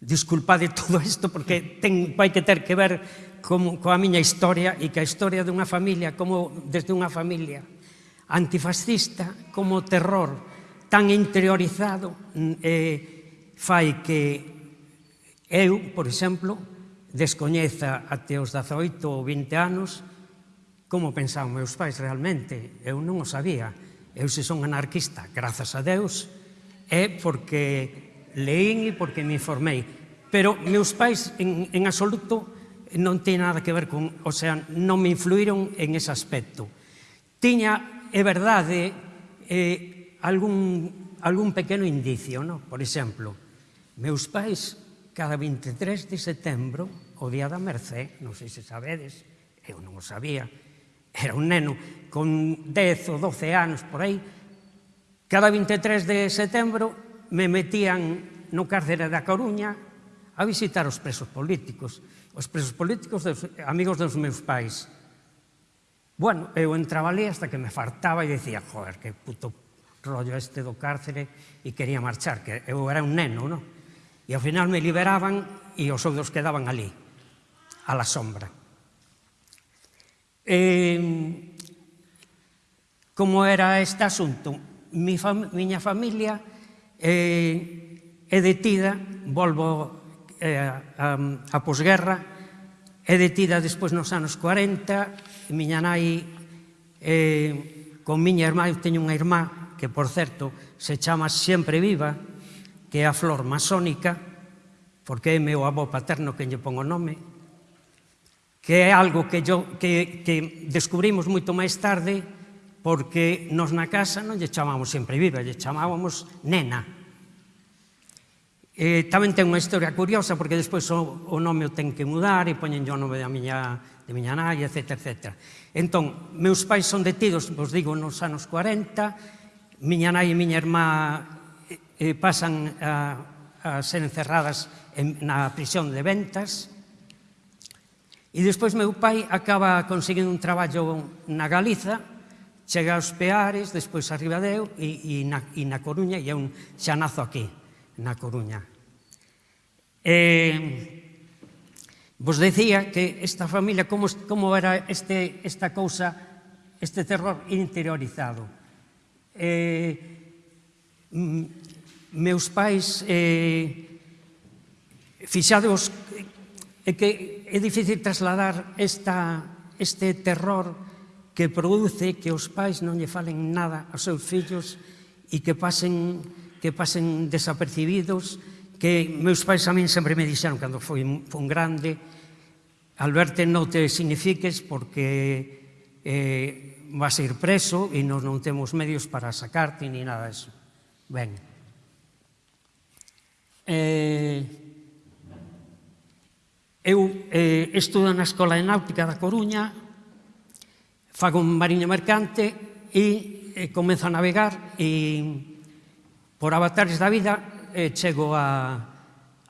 disculpade todo isto porque ten, vai que ter que ver como, coa miña historia e que a historia dunha familia, como desde unha familia antifascista, como terror tan interiorizado eh, fai que eu, por exemplo, descoñeza até os 18 ou 20 anos como pensaban meus pais realmente. Eu non o sabía. Eu se son anarquista, grazas a Deus, é porque leín e porque me informei. Pero meus pais en, en absoluto non ten nada que ver con, o sea, non me influíron en ese aspecto. Tiña, é verdade, eh, algún, algún pequeno indicio, no? por exemplo, meus pais cada 23 de setembro, o día da Mercé, non sei se sabedes, eu non o sabía, era un neno con 10 ou 12 anos por aí, cada 23 de setembro me metían no cárcere da Coruña a visitar os presos políticos os presos políticos, dos, amigos dos meus pais. Bueno, eu entraba ali hasta que me fartaba e dicía, joder, que puto rollo este do cárcere e quería marchar, que eu era un neno, non? E ao final me liberaban e os outros quedaban ali, a la sombra. Eh, como era este asunto? Mi fam miña familia eh, é detida, volvo eh, a, a posguerra, é detida despois nos anos 40, e miña nai, eh, con miña irmá, eu teño unha irmá, que por certo se chama sempre viva, que é a flor masónica, porque é meu avó paterno que lle pon o nome, que é algo que, yo, que, que descubrimos moito máis tarde, porque nos na casa non lle chamamos sempre viva, lle chamábamos nena, Eh, tamén ten unha historia curiosa, porque despois o, o nome o ten que mudar e poñen o nome da miña, de miña nai, etc, etc. Entón, meus pais son detidos, vos digo, nos anos 40, miña nai e miña irmá eh, eh, pasan a, a ser encerradas en, na prisión de ventas, e despois meu pai acaba conseguindo un traballo na Galiza, chega aos Peares, despois a Ribadeo e, e, na, e na Coruña, e é un xanazo aquí na Coruña. Eh, vos decía que esta familia, como, como era este, esta cousa, este terror interiorizado. Eh, mm, meus pais, eh, fixados, é que é difícil trasladar esta, este terror que produce que os pais non lle falen nada aos seus fillos e que pasen que pasen desapercibidos, que meus pais a min sempre me dixeron cando foi un grande Alberto non te signifiques porque eh, vas a ir preso e nos non temos medios para sacarte ni nada disso. Ben. Eh, eu eh, estudo na Escola de Náutica da Coruña, fago un mariño mercante e eh, comezo a navegar e Por avatares da vida eh, chego a,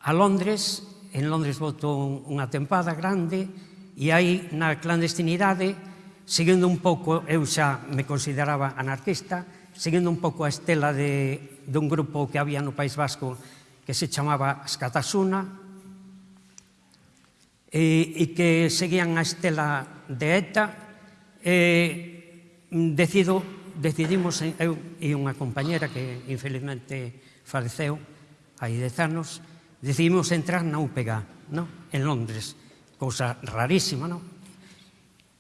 a Londres, en Londres voto unha tempada grande e aí na clandestinidade, seguindo un pouco, eu xa me consideraba anarquista, seguindo un pouco a estela de, de un grupo que había no País Vasco que se chamaba Escatasuna, e, e que seguían a estela de ETA, e, decido decidimos, eh, eu e unha compañera que infelizmente faleceu hai dez anos, decidimos entrar na UPG, no? en Londres, cousa rarísima, non?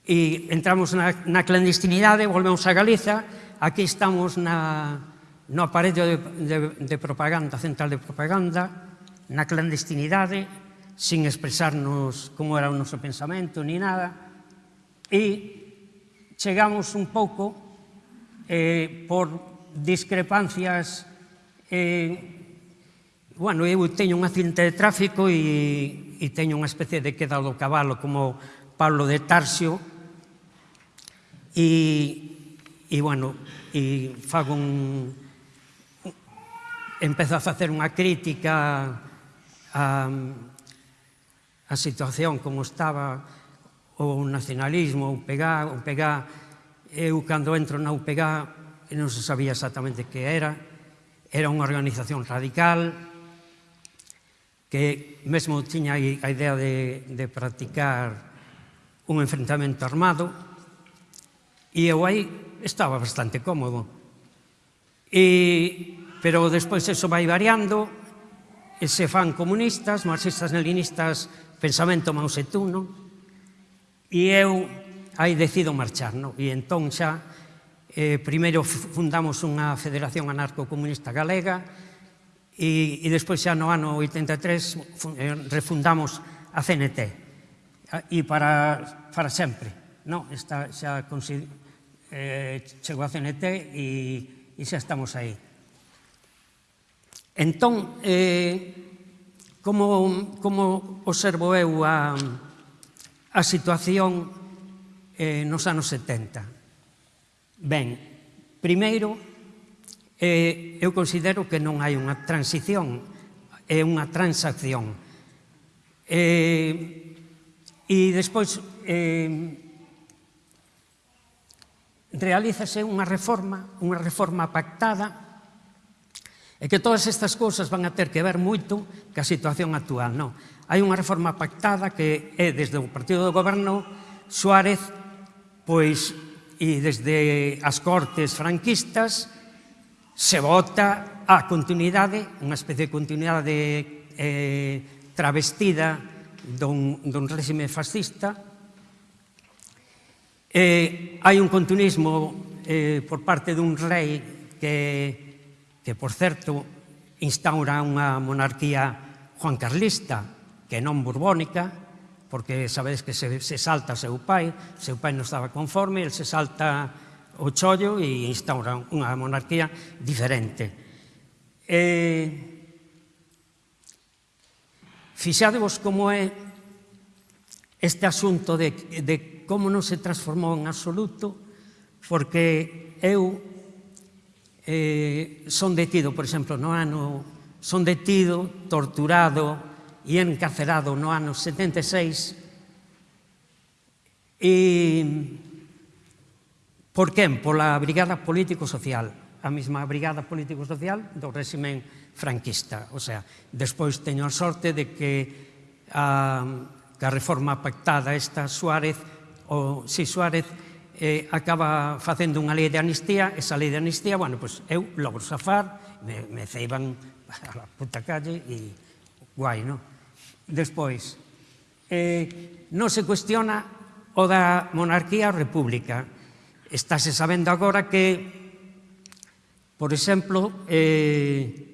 E entramos na, na clandestinidade, volvemos a Galiza, aquí estamos na, no aparello de, de, de propaganda, central de propaganda, na clandestinidade, sin expresarnos como era o noso pensamento ni nada, e chegamos un pouco eh, por discrepancias eh, bueno, eu teño un accidente de tráfico e, e teño unha especie de queda do cabalo como Pablo de Tarsio e, e bueno, e fago un, empezo a facer unha crítica a, a situación como estaba o nacionalismo, o pegá, o pegá Eu, cando entro na UPG, non se sabía exactamente que era, era unha organización radical, que mesmo tiña a idea de, de practicar un enfrentamento armado, e eu aí estaba bastante cómodo. E, pero despois eso vai variando, e se fan comunistas, marxistas, leninistas, pensamento Mao Zedong, non? E eu aí decido marchar, no? e entón xa eh, primeiro fundamos unha Federación Anarco-Comunista Galega e, e despois xa no ano 83 eh, refundamos a CNT e para, para sempre no? Esta, xa consider, eh, chegou a CNT e, e xa estamos aí entón eh, como, como observo eu a, a situación eh, nos anos 70. Ben, primeiro, eh, eu considero que non hai unha transición, é unha transacción. Eh, e despois, eh, realízase unha reforma, unha reforma pactada, e que todas estas cousas van a ter que ver moito ca situación actual. Non? Hai unha reforma pactada que é desde o Partido do Goberno Suárez pois e desde as cortes franquistas se vota a continuidade, unha especie de continuidade eh, travestida dun, dun réxime fascista. Eh, hai un continuismo eh, por parte dun rei que, que por certo, instaura unha monarquía juancarlista, que non borbónica, porque sabedes que se, se salta seu pai, seu pai non estaba conforme, el se salta o chollo e instaura unha monarquía diferente. E... Fixadevos como é este asunto de, de como non se transformou en absoluto, porque eu eh, son detido, por exemplo, no ano, son detido, torturado, e encarcerado no ano 76 e por quen? Pola Brigada Político-Social, a mesma Brigada Político-Social do réximen franquista. O sea, despois teño a sorte de que a, que a reforma pactada esta Suárez, o si Suárez, eh, acaba facendo unha lei de amnistía, esa lei de amnistía, bueno, pois pues, eu logro safar, me, me ceiban a la puta calle e guai, non? Despois, eh, non se cuestiona o da monarquía a república. Estáse sabendo agora que, por exemplo, eh,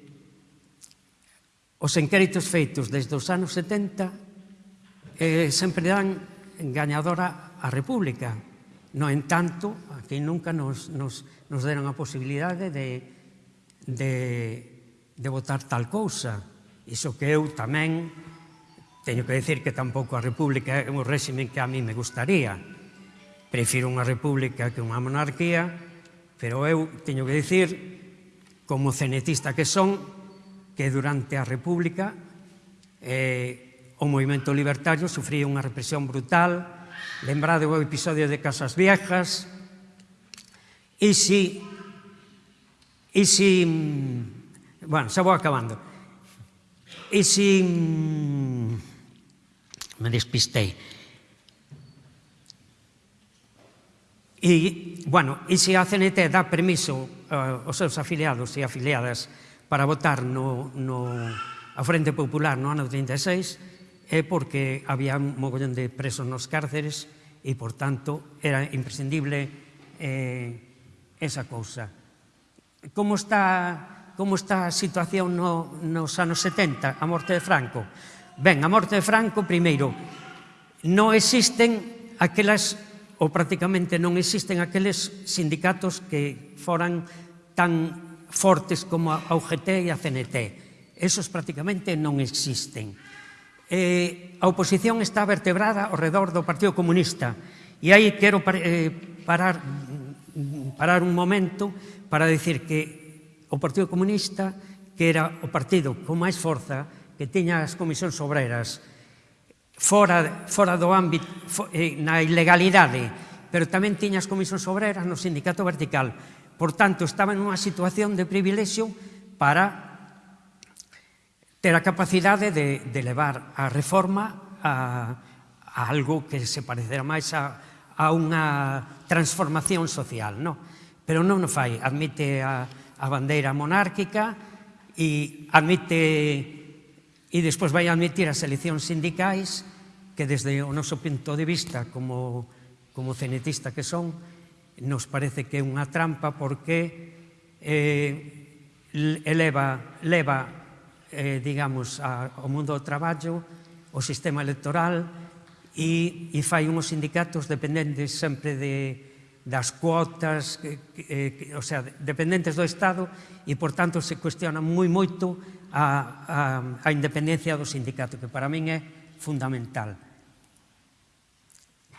os enquéritos feitos desde os anos 70 eh, sempre dan gañadora a república. No entanto, aquí nunca nos, nos, nos deron a posibilidade de, de, de votar tal cousa. Iso que eu tamén Teño que decir que tampouco a república é un réximen que a mí me gustaría. Prefiro unha república que unha monarquía, pero eu teño que dicir, como cenetista que son, que durante a república eh, o movimento libertario sufría unha represión brutal, lembrado o episodio de Casas Viejas, e si... E si... Bueno, xa vou acabando. E si me despistei. E, bueno, e se a CNT dá permiso uh, aos seus afiliados e afiliadas para votar no, no, a Frente Popular no ano 36, é porque había un mogollón de presos nos cárceres e, por tanto, era imprescindible eh, esa cousa. Como está, como está a situación no, nos anos 70, a morte de Franco? Ben, a morte de Franco, primeiro, non existen aquelas, ou prácticamente non existen aqueles sindicatos que foran tan fortes como a UGT e a CNT. Esos prácticamente non existen. Eh, a oposición está vertebrada ao redor do Partido Comunista e aí quero par, eh, parar, parar un momento para decir que o Partido Comunista, que era o partido con máis forza, que tiña as comisións obreras fora, fora do ámbito, for, eh, na ilegalidade, pero tamén tiña as comisións obreras no sindicato vertical. Por tanto, estaba nunha situación de privilexio para ter a capacidade de, de levar a reforma a, a algo que se parecerá máis a, a unha transformación social. No? Pero non o fai, admite a, a bandeira monárquica e admite e despois vai admitir as eleccións sindicais que desde o noso punto de vista como, como cenetista que son nos parece que é unha trampa porque eh, eleva, leva eh, digamos, a, ao mundo do traballo o sistema electoral e, e fai unhos sindicatos dependentes sempre de, das cuotas, que, que, eh, o sea, dependentes do Estado e, por tanto, se cuestiona moi moito a, a, a independencia do sindicato, que para min é fundamental.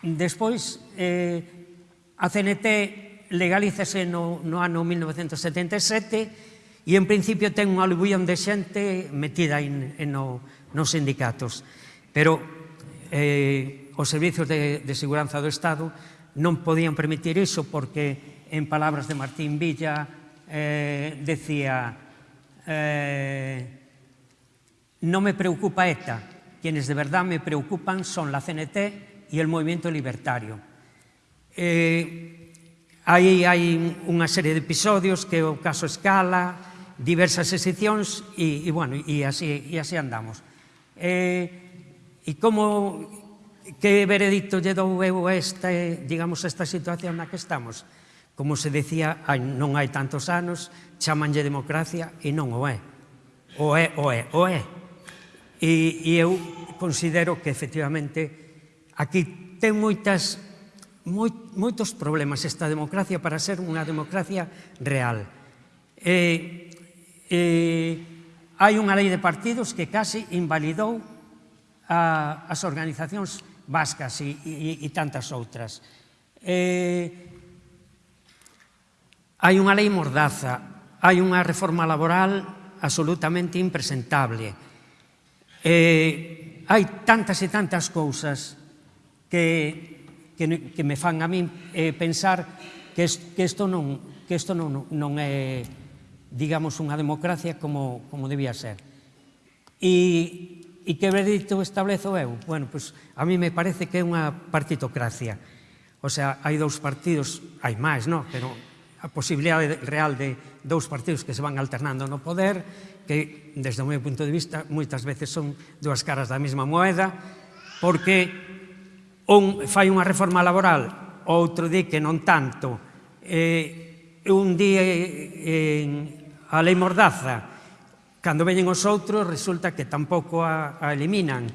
Despois, eh, a CNT legalízase no, no ano 1977 e, en principio, ten unha aluvión de xente metida in, en no, nos sindicatos. Pero eh, os servizos de, de seguranza do Estado non podían permitir iso porque, en palabras de Martín Villa, eh, decía eh, no me preocupa ETA. Quienes de verdad me preocupan son la CNT y el movimiento libertario. Eh, aí hai unha serie de episodios que o caso Escala, diversas excepcións e, e, bueno, e, así, e así andamos. Eh, e como que veredicto lle dou eu esta, digamos, esta situación na que estamos? Como se decía, hai, non hai tantos anos, chamanlle democracia e non o é. O é, o é, o é. E, e eu considero que efectivamente aquí ten moitas moi, moitos problemas esta democracia para ser unha democracia real. E, e, hai unha lei de partidos que casi invalidou a, as organizacións vascas e, e, e tantas outras. E, hai unha lei mordaza, hai unha reforma laboral absolutamente impresentable. Eh, hai tantas e tantas cousas que, que, que me fan a min eh, pensar que, est, que isto non, que isto non, non é, digamos, unha democracia como, como debía ser. E, e que veredicto establezo eu? Bueno, pois a mí me parece que é unha partitocracia. O sea, hai dous partidos, hai máis, non? Pero a posibilidade real de dous partidos que se van alternando no poder, que, desde o meu punto de vista, moitas veces son dúas caras da mesma moeda, porque un fai unha reforma laboral, outro di que non tanto, eh, un día eh, a lei mordaza, cando veñen os outros, resulta que tampouco a, a eliminan,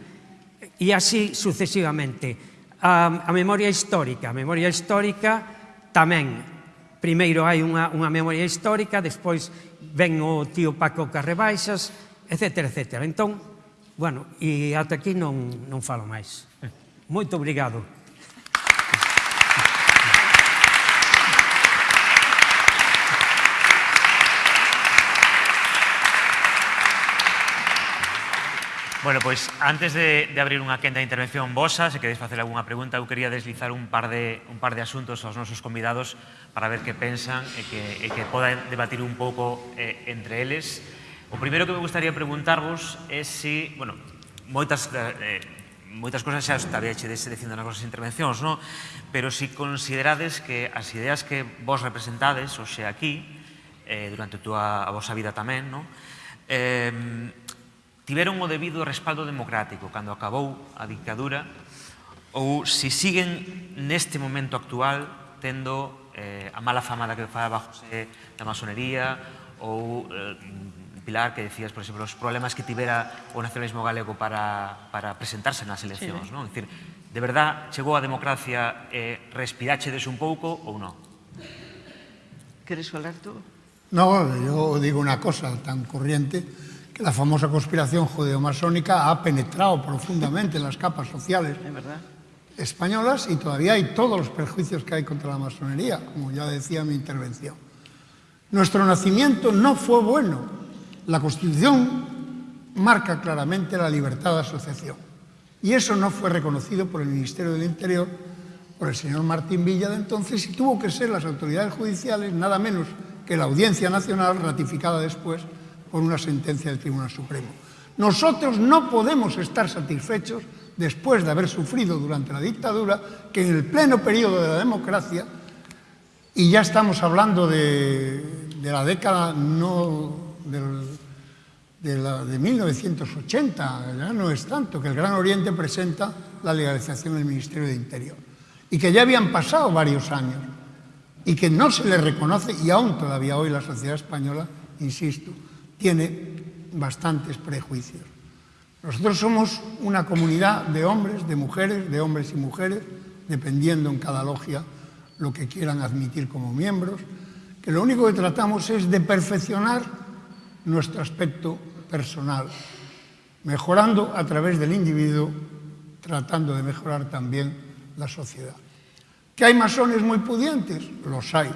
e así sucesivamente. A, a memoria histórica, a memoria histórica tamén primeiro hai unha, unha memoria histórica, despois ven o tío Paco Carrebaixas, etc. etc. Entón, bueno, e ata aquí non, non falo máis. Moito obrigado. Bueno, pois antes de, de abrir unha quenda de intervención vosa, se queréis facer algunha pregunta, eu quería deslizar un par de, un par de asuntos aos nosos convidados para ver que pensan e que, e que podan debatir un pouco eh, entre eles. O primeiro que me gustaría preguntarvos é se, si, bueno, moitas, eh, moitas cosas xa está bien chedes dicindo nas vosas intervencións, no? pero se si considerades que as ideas que vos representades, hoxe aquí, eh, durante a, túa, a vosa vida tamén, no? eh, tiveron o debido respaldo democrático cando acabou a dictadura ou se siguen neste momento actual tendo eh, a mala fama da que falaba José da masonería ou eh, Pilar, que decías, por exemplo, os problemas que tivera o nacionalismo galego para, para presentarse nas eleccións, sí. non? Dicir, de verdad, chegou a democracia e eh, respirachedes un pouco ou non? Queres falar tú? No, eu digo unha cosa tan corriente, la famosa conspiración judeo-masónica ha penetrado profundamente en las capas sociales españolas y todavía hay todos los perjuicios que hay contra la masonería, como ya decía en mi intervención. Nuestro nacimiento no fue bueno. La Constitución marca claramente la libertad de asociación y eso no fue reconocido por el Ministerio del Interior, por el señor Martín Villa de entonces y tuvo que ser las autoridades judiciales, nada menos que la Audiencia Nacional, ratificada después por una sentencia del Tribunal Supremo. Nosotros no podemos estar satisfechos después de haber sufrido durante la dictadura que en el pleno periodo de la democracia, y ya estamos hablando de, la década no de, la, de 1980, ya no es tanto, que el Gran Oriente presenta la legalización del Ministerio de Interior y que ya habían pasado varios años y que no se le reconoce y aún todavía hoy la sociedad española, insisto, tiene bastantes prejuicios. Nosotros somos una comunidad de hombres, de mujeres, de hombres y mujeres, dependiendo en cada logia lo que quieran admitir como miembros, que lo único que tratamos es de perfeccionar nuestro aspecto personal, mejorando a través del individuo, tratando de mejorar también la sociedad. ¿Que hay masones muy pudientes? Los hay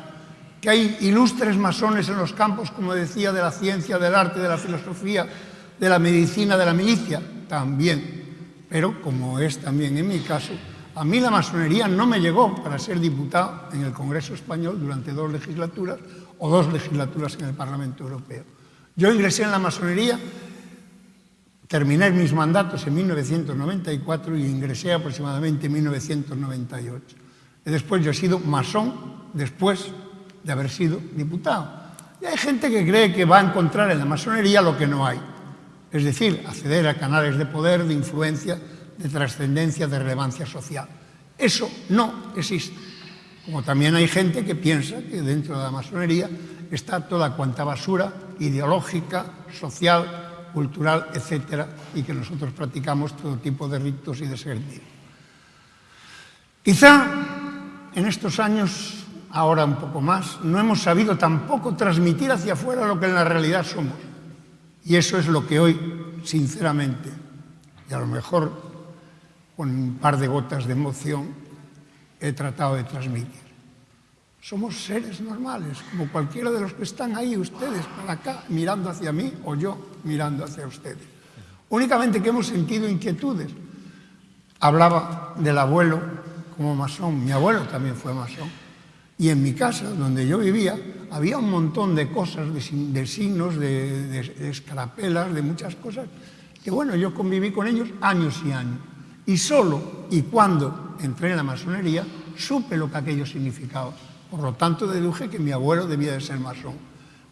que hay ilustres masones en los campos, como decía, de la ciencia, del arte, de la filosofía, de la medicina, de la milicia, también. Pero, como es también en mi caso, a mí la masonería no me llegó para ser diputado en el Congreso Español durante dos legislaturas o dos legislaturas en el Parlamento Europeo. Yo ingresé en la masonería, terminé mis mandatos en 1994 y ingresé aproximadamente en 1998. Y después yo he sido masón, después de haber sido diputado. Y hay gente que cree que va a encontrar en la masonería lo que no hay. Es decir, acceder a canales de poder, de influencia, de trascendencia, de relevancia social. Eso no existe. Como también hay gente que piensa que dentro de la masonería está toda cuanta basura ideológica, social, cultural, etcétera, y que nosotros practicamos todo tipo de ritos y de servicios. Quizá en estos años ahora un poco más, no hemos sabido tampoco transmitir hacia afuera lo que en la realidad somos. Y eso es lo que hoy, sinceramente, y a lo mejor con un par de gotas de emoción, he tratado de transmitir. Somos seres normales, como cualquiera de los que están ahí, ustedes, para acá, mirando hacia mí, o yo mirando hacia ustedes. Únicamente que hemos sentido inquietudes. Hablaba del abuelo como masón, mi abuelo también fue masón y en mi casa, donde yo vivía, había un montón de cosas, de, signos, de, de, de, escarapelas, de muchas cosas, que bueno, yo conviví con ellos años y años. Y solo y cuando entré en la masonería, supe lo que aquello significaba. Por lo tanto, deduje que mi abuelo debía de ser masón.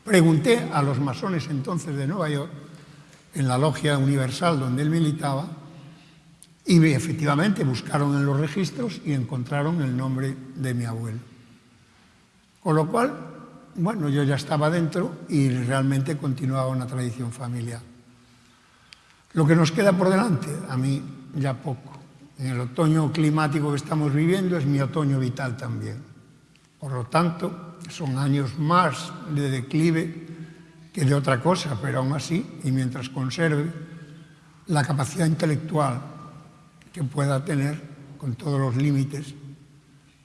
Pregunté a los masones entonces de Nueva York, en la logia universal donde él militaba, y efectivamente buscaron en los registros y encontraron el nombre de mi abuelo. Con lo cual, bueno, yo ya estaba dentro y realmente continuaba una tradición familiar. Lo que nos queda por delante, a mí ya poco. En el otoño climático que estamos viviendo es mi otoño vital también. Por lo tanto, son años más de declive que de otra cosa, pero aún así, y mientras conserve la capacidad intelectual que pueda tener con todos los límites,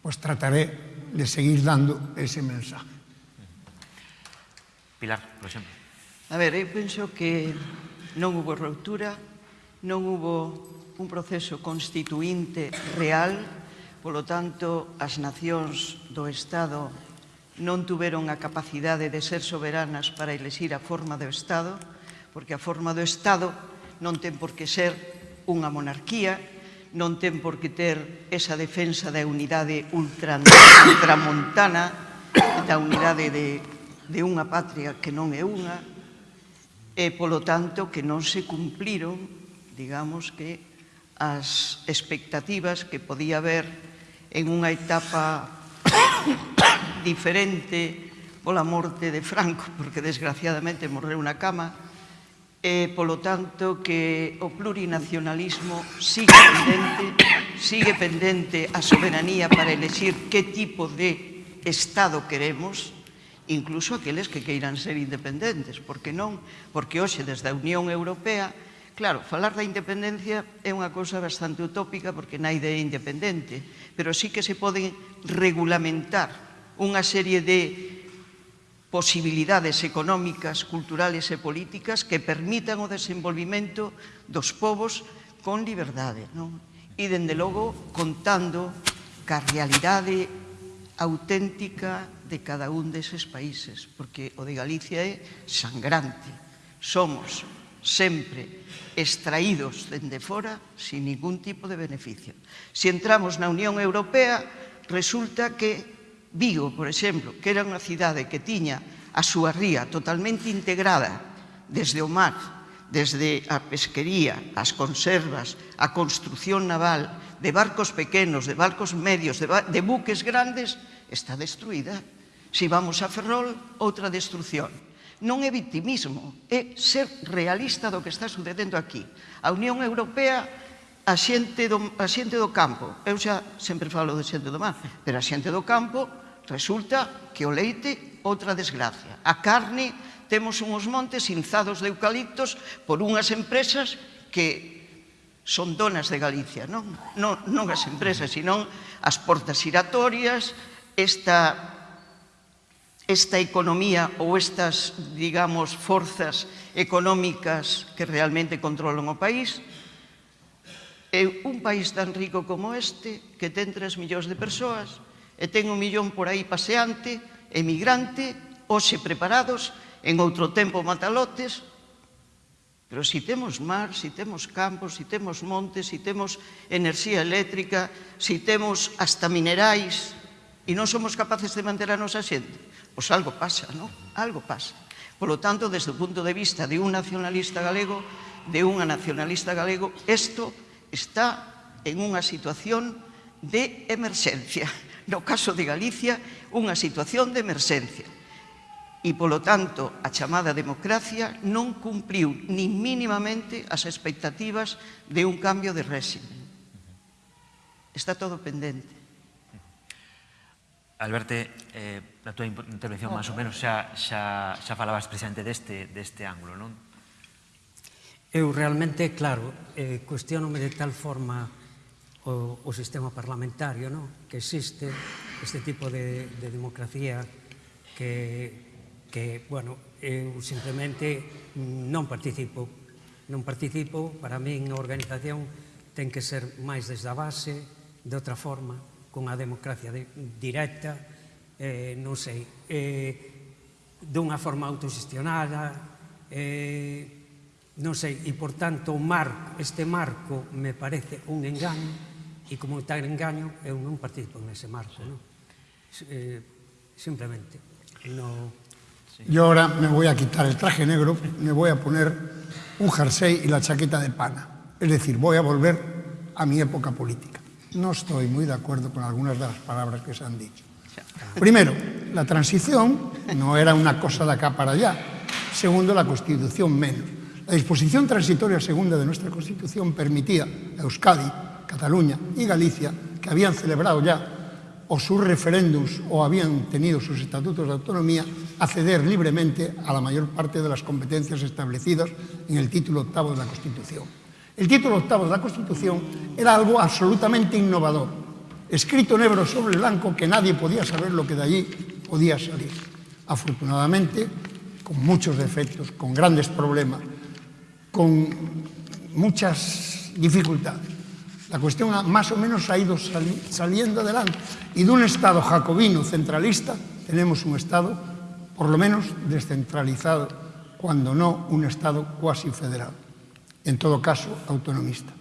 pues trataré de seguir dando ese mensaje. Pilar, por exemplo. A ver, eu penso que non hubo ruptura, non hubo un proceso constituinte real, polo tanto, as nacións do Estado non tuveron a capacidade de ser soberanas para elexir a forma do Estado, porque a forma do Estado non ten por que ser unha monarquía, non ten por que ter esa defensa da unidade ultramontana, da unidade de, de unha patria que non é unha, e, polo tanto, que non se cumpliron, digamos que, as expectativas que podía haber en unha etapa diferente pola morte de Franco, porque desgraciadamente morreu na cama, e, polo tanto, que o plurinacionalismo sigue pendente, sigue pendente a soberanía para elegir que tipo de Estado queremos, incluso aqueles que queiran ser independentes, porque non, porque hoxe desde a Unión Europea, claro, falar da independencia é unha cousa bastante utópica porque naide é independente, pero sí que se poden regulamentar unha serie de posibilidades económicas, culturales e políticas que permitan o desenvolvimento dos povos con liberdade. Non? E, dende logo, contando ca realidade auténtica de cada un deses países, porque o de Galicia é sangrante. Somos sempre extraídos dende fora sin ningún tipo de beneficio. Se entramos na Unión Europea, resulta que Vigo, por exemplo, que era unha cidade que tiña a súa ría totalmente integrada desde o mar, desde a pesquería, as conservas, a construción naval, de barcos pequenos, de barcos medios, de, ba de buques grandes, está destruída. Se si vamos a Ferrol, outra destrucción. Non é victimismo, é ser realista do que está sucedendo aquí. A Unión Europea a xente do, a xente do campo, eu xa sempre falo de xente do mar, pero a xente do campo Resulta que o leite, outra desgracia. A carne, temos unhos montes inzados de eucaliptos por unhas empresas que son donas de Galicia, non, non, non as empresas, senón as portas giratorias, esta esta economía ou estas, digamos, forzas económicas que realmente controlan o país, é un país tan rico como este, que ten 3 millóns de persoas, e ten un millón por aí paseante, emigrante, hoxe preparados, en outro tempo matalotes, pero si temos mar, si temos campos, si temos montes, si temos enerxía eléctrica, si temos hasta minerais, e non somos capaces de manter a nosa xente, pois algo pasa, non? Algo pasa. Por lo tanto, desde o punto de vista de un nacionalista galego, de unha nacionalista galego, isto está en unha situación de emerxencia no caso de Galicia, unha situación de emerxencia. E, polo tanto, a chamada democracia non cumpriu nin mínimamente as expectativas de un cambio de réxime. Está todo pendente. Alberto, eh, na túa intervención, máis ou menos, xa, xa, xa falabas precisamente deste, deste ángulo, non? Eu realmente, claro, eh, cuestionome de tal forma o, o sistema parlamentario, non? que existe este tipo de, de democracia que, que, bueno, eu simplemente non participo. Non participo, para min a organización ten que ser máis desde a base, de outra forma, cunha democracia de, directa, eh, non sei, eh, dunha forma autogestionada, eh, non sei, e por tanto o mar, este marco me parece un engano, e como tal engaño, eu non participo nese marco, non? Eh, simplemente. No... Sí. Yo ahora me voy a quitar el traje negro, me voy a poner un jersey y la chaqueta de pana. Es decir, voy a volver a mi época política. No estoy muy de acuerdo con algunas de las palabras que se han dicho. Primero, la transición no era una cosa de acá para allá. Segundo, la Constitución menos. La disposición transitoria segunda de nuestra Constitución permitía a Euskadi Cataluña y Galicia, que habían celebrado ya o sus referéndums o habían tenido sus estatutos de autonomía, acceder libremente a la mayor parte de las competencias establecidas en el título octavo de la Constitución. El título octavo de la Constitución era algo absolutamente innovador, escrito en negro sobre blanco que nadie podía saber lo que de allí podía salir. Afortunadamente, con muchos defectos, con grandes problemas, con muchas dificultades, La cuestión más o menos ha ido sali saliendo adelante y de un Estado jacobino centralista tenemos un Estado por lo menos descentralizado, cuando no un Estado cuasi federal en todo caso autonomista.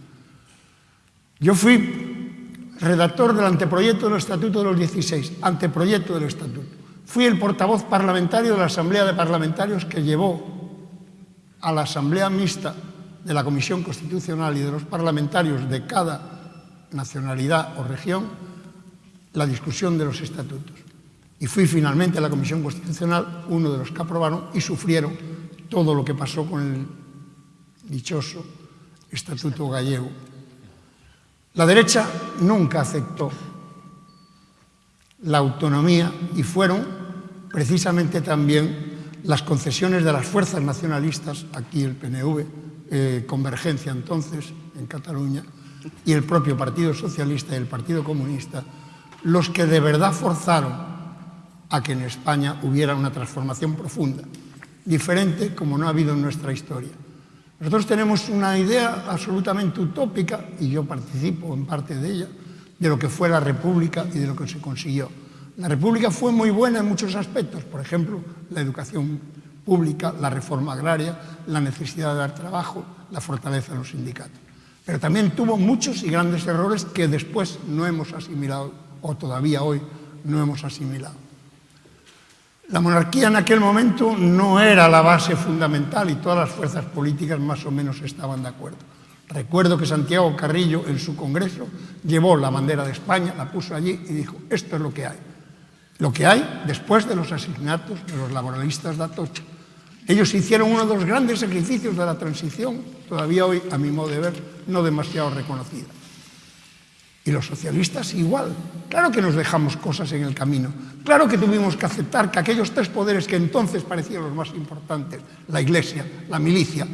Yo fui redactor del anteproyecto del Estatuto de los 16, anteproyecto del Estatuto. Fui el portavoz parlamentario de la Asamblea de Parlamentarios que llevó a la Asamblea Mixta de la Comisión Constitucional y de los parlamentarios de cada nacionalidad o región la discusión de los estatutos. Y fui finalmente a la Comisión Constitucional uno de los que aprobaron y sufrieron todo lo que pasó con el dichoso Estatuto Gallego. La derecha nunca aceptó la autonomía y fueron precisamente también las concesiones de las fuerzas nacionalistas, aquí el PNV, eh, Convergencia entonces en Cataluña, y el propio Partido Socialista y el Partido Comunista, los que de verdad forzaron a que en España hubiera una transformación profunda, diferente como no ha habido en nuestra historia. Nosotros tenemos una idea absolutamente utópica, y yo participo en parte de ella, de lo que fue la República y de lo que se consiguió. La República fue muy buena en muchos aspectos, por ejemplo, la educación pública, la reforma agraria, la necesidad de dar trabajo, la fortaleza de los sindicatos. Pero también tuvo muchos y grandes errores que después no hemos asimilado, o todavía hoy no hemos asimilado. La monarquía en aquel momento no era la base fundamental y todas las fuerzas políticas más o menos estaban de acuerdo. Recuerdo que Santiago Carrillo en su congreso llevó la bandera de España, la puso allí y dijo, esto es lo que hay. Lo que hay después de los asesinatos de los laboralistas de Atocha. Ellos hicieron uno de los grandes sacrificios de la transición, todavía hoy, a mi modo de ver, no demasiado reconocida. Y los socialistas igual. Claro que nos dejamos cosas en el camino. Claro que tuvimos que aceptar que aquellos tres poderes que entonces parecían los más importantes, la iglesia, la milicia,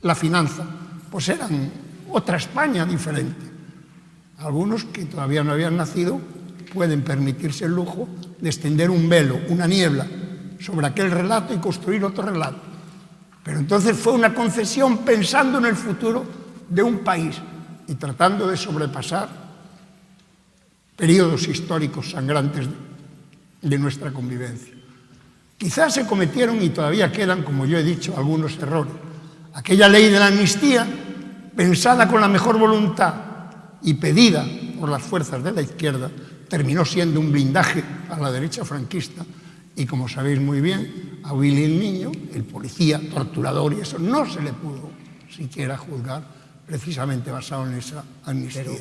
la finanza, pues eran otra España diferente. Algunos que todavía no habían nacido pueden permitirse el lujo de extender un velo, una niebla, sobre aquel relato y construir otro relato. Pero entonces fue una concesión pensando en el futuro de un país y tratando de sobrepasar periodos históricos sangrantes de nuestra convivencia. Quizás se cometieron y todavía quedan, como yo he dicho, algunos errores. Aquella ley de la amnistía, pensada con la mejor voluntad y pedida por las fuerzas de la izquierda, terminó siendo un blindaje a la derecha franquista Y como sabéis muy bien, a Willy el Niño, el policía, torturador y eso, no se le pudo siquiera juzgar precisamente basado en esa amnistía. Pero,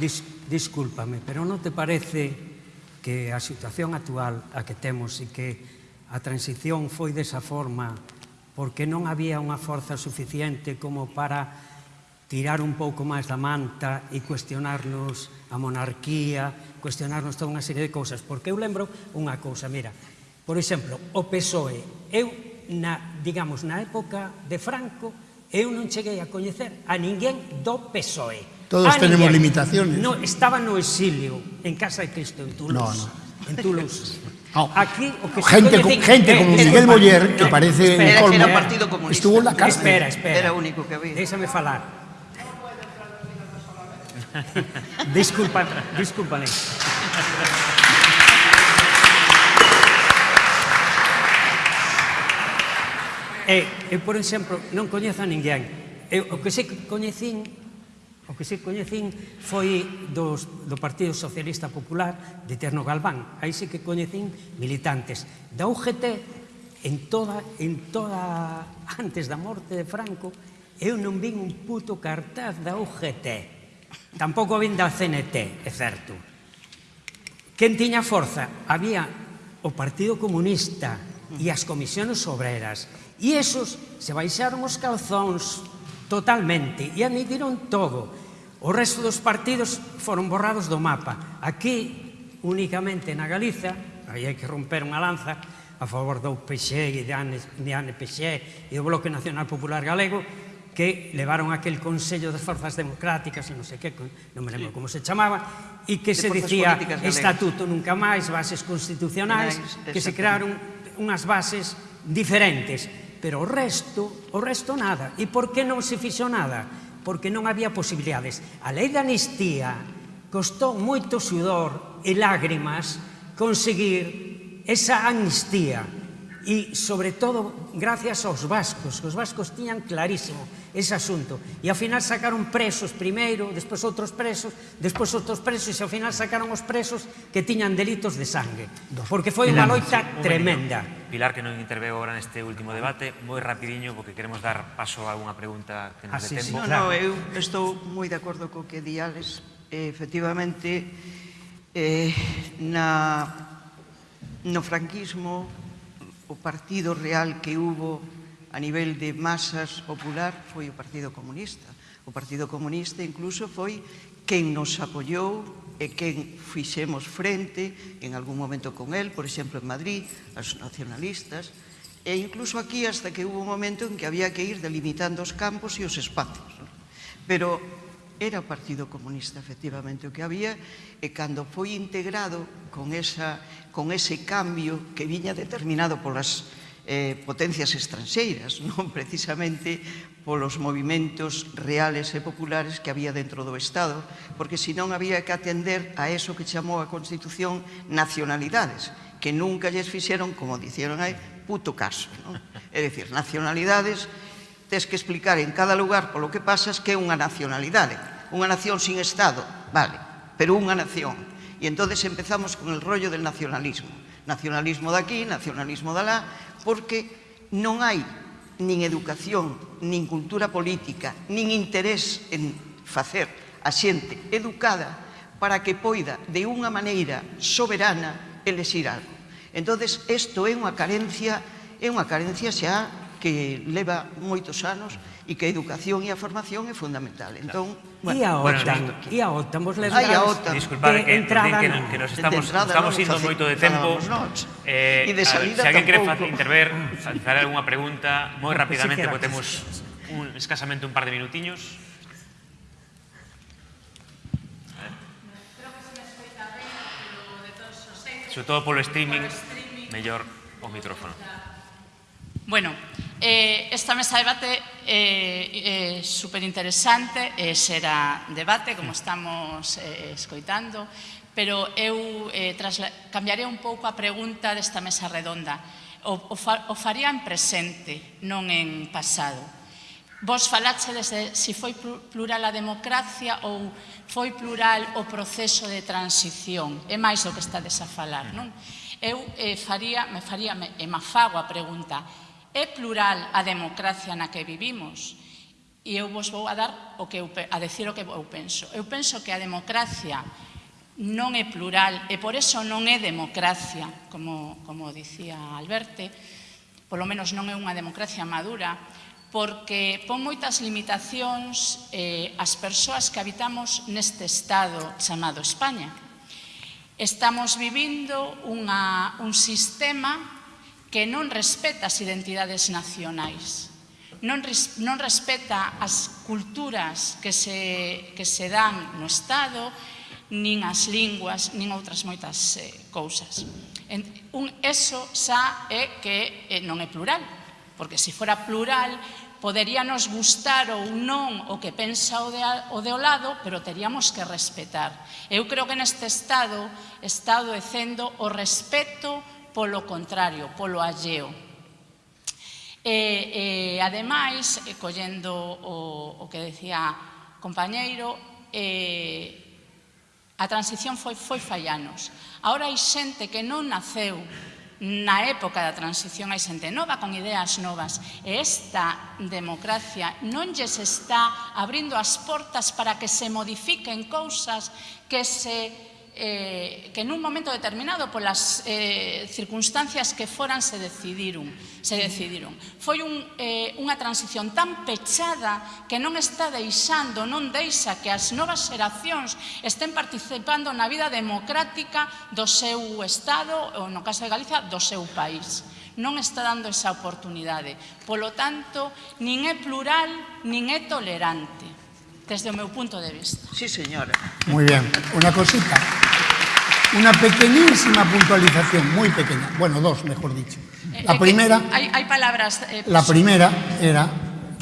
dis, discúlpame, pero non te parece que a situación actual a que temos e que a transición foi desa forma porque non había unha forza suficiente como para tirar un pouco máis da manta e cuestionarnos a monarquía, cuestionarnos toda unha serie de cousas. Porque eu lembro unha cousa, mira, por exemplo, o PSOE. Eu, na, digamos, na época de Franco, eu non cheguei a coñecer a ninguén do PSOE. Todos a tenemos ninguén. limitaciones. No, estaba no exilio, en Casa de Cristo, en Toulouse. No, no. En Toulouse. No. Oh. Aquí, o que gente, coñecen, gente eh, como Miguel eh, Boller, no, que eh, parece espera, un colmo, era partido comunista. estuvo en la cárcel. Espera, espera. Era único que había. Déxame falar. Disculpa, discúlpame. E, eh, e, eh, por exemplo, non coñezo a ninguén. E, o que se coñecín O que se coñecín foi dos, do Partido Socialista Popular de Terno Galván. Aí se que coñecín militantes da UGT en toda, en toda antes da morte de Franco eu non vin un puto cartaz da UGT Tampouco vin da CNT, é certo. Quen tiña forza? Había o Partido Comunista e as comisións obreras. E esos se baixaron os calzóns totalmente e admitiron todo. O resto dos partidos foron borrados do mapa. Aquí, únicamente na Galiza, aí hai que romper unha lanza a favor do PXE e de Ane, de Ane PXE e do Bloque Nacional Popular Galego, que levaron aquel Consello de Forzas Democráticas, non sei que, non me lembro sí. como se chamaba, e que de se dicía Estatuto nunca máis, bases constitucionais, que se crearon unhas bases diferentes, pero o resto, o resto nada. E por que non se fixo nada? Porque non había posibilidades. A lei da amnistía costou moito sudor e lágrimas conseguir esa amnistía e, sobre todo, gracias aos vascos, que os vascos tiñan clarísimo ese asunto. E, ao final, sacaron presos primeiro, despois outros presos, despois outros presos, e, ao final, sacaron os presos que tiñan delitos de sangue. Porque foi unha loita sí, tremenda. Pilar, que non interveu agora neste último debate, moi rapidiño, porque queremos dar paso a unha pregunta que nos ah, dé sí, tempo. Sí, no, claro. no, eu estou moi de acordo co que di Alex. Efectivamente, eh, na, no franquismo, o partido real que hubo a nivel de masas popular foi o Partido Comunista. O Partido Comunista incluso foi quen nos apoiou e quen fixemos frente en algún momento con él, por exemplo en Madrid, os nacionalistas, e incluso aquí hasta que hubo un momento en que había que ir delimitando os campos e os espacios. Pero era o Partido Comunista efectivamente o que había e cando foi integrado con, esa, con ese cambio que viña determinado polas eh, potencias estranxeiras, non precisamente polos movimentos reales e populares que había dentro do Estado, porque senón había que atender a eso que chamou a Constitución nacionalidades, que nunca lles fixeron, como dicieron aí, puto caso. Non? É dicir, nacionalidades tes que explicar en cada lugar polo que pasas que é unha nacionalidade. Unha nación sin Estado, vale, pero unha nación. E entonces empezamos con el rollo del nacionalismo. Nacionalismo daqui, nacionalismo de porque non hai nin educación, nin cultura política, nin interés en facer a xente educada para que poida de unha maneira soberana elexir algo. Entonces, isto é unha carencia, é unha carencia xa que leva moitos anos e que a educación e a formación é fundamental. Entón, bueno, e a OTAN, bueno, e a OTAN, vos les Ai, a OTAN. Disculpad, que, entrada, que, que nos estamos, entrada, estamos indo moito de tempo. Eh, e de salida ver, se alguén quere interver, facer algunha pregunta, moi rapidamente, porque temos un, escasamente un par de minutiños. Sobre todo polo streaming, mellor o micrófono. Bueno, eh, esta mesa de debate é eh, eh, superinteresante, eh, será debate, como estamos eh, escoitando, pero eu eh, cambiaré un pouco a pregunta desta mesa redonda. O, o, fa o faría en presente, non en pasado. Vos falaxe desde se si foi plural a democracia ou foi plural o proceso de transición. É máis o que estades a falar, non? Eu eh, faría, me faría, me, e me fago a pregunta, É plural a democracia na que vivimos. E eu vos vou a dar o que eu, a decir o que eu penso. Eu penso que a democracia non é plural e por eso non é democracia, como, como dicía Alberte, polo menos non é unha democracia madura, porque pon moitas limitacións eh, as persoas que habitamos neste estado chamado España. Estamos vivindo unha, un sistema que non respeta as identidades nacionais, non, non respeta as culturas que se, que se dan no Estado, nin as linguas, nin outras moitas eh, cousas. En, un eso xa é que eh, non é plural, porque se fora plural poderíanos gustar ou non o que pensa o de, o de o lado, pero teríamos que respetar. Eu creo que neste Estado está adoecendo o respeto polo contrario, polo alleo. E, e ademais, e collendo o, o que decía compañeiro, e, a transición foi, foi fallanos. Ahora hai xente que non naceu na época da transición hai xente nova con ideas novas e esta democracia non lles está abrindo as portas para que se modifiquen cousas que se eh, que nun momento determinado polas eh, circunstancias que foran se decidiron, se decidiron. Foi un, eh, unha transición tan pechada que non está deixando, non deixa que as novas xeracións estén participando na vida democrática do seu Estado, ou no caso de Galicia, do seu país non está dando esa oportunidade. Polo tanto, nin é plural, nin é tolerante desde o meu punto de vista. Sí, señora. Muy bien. Una cosita. Una pequeñísima puntualización, muy pequeña. Bueno, dos, mejor dicho. Eh, la eh, primera... Hay, hay palabras... Eh, pues... La primera era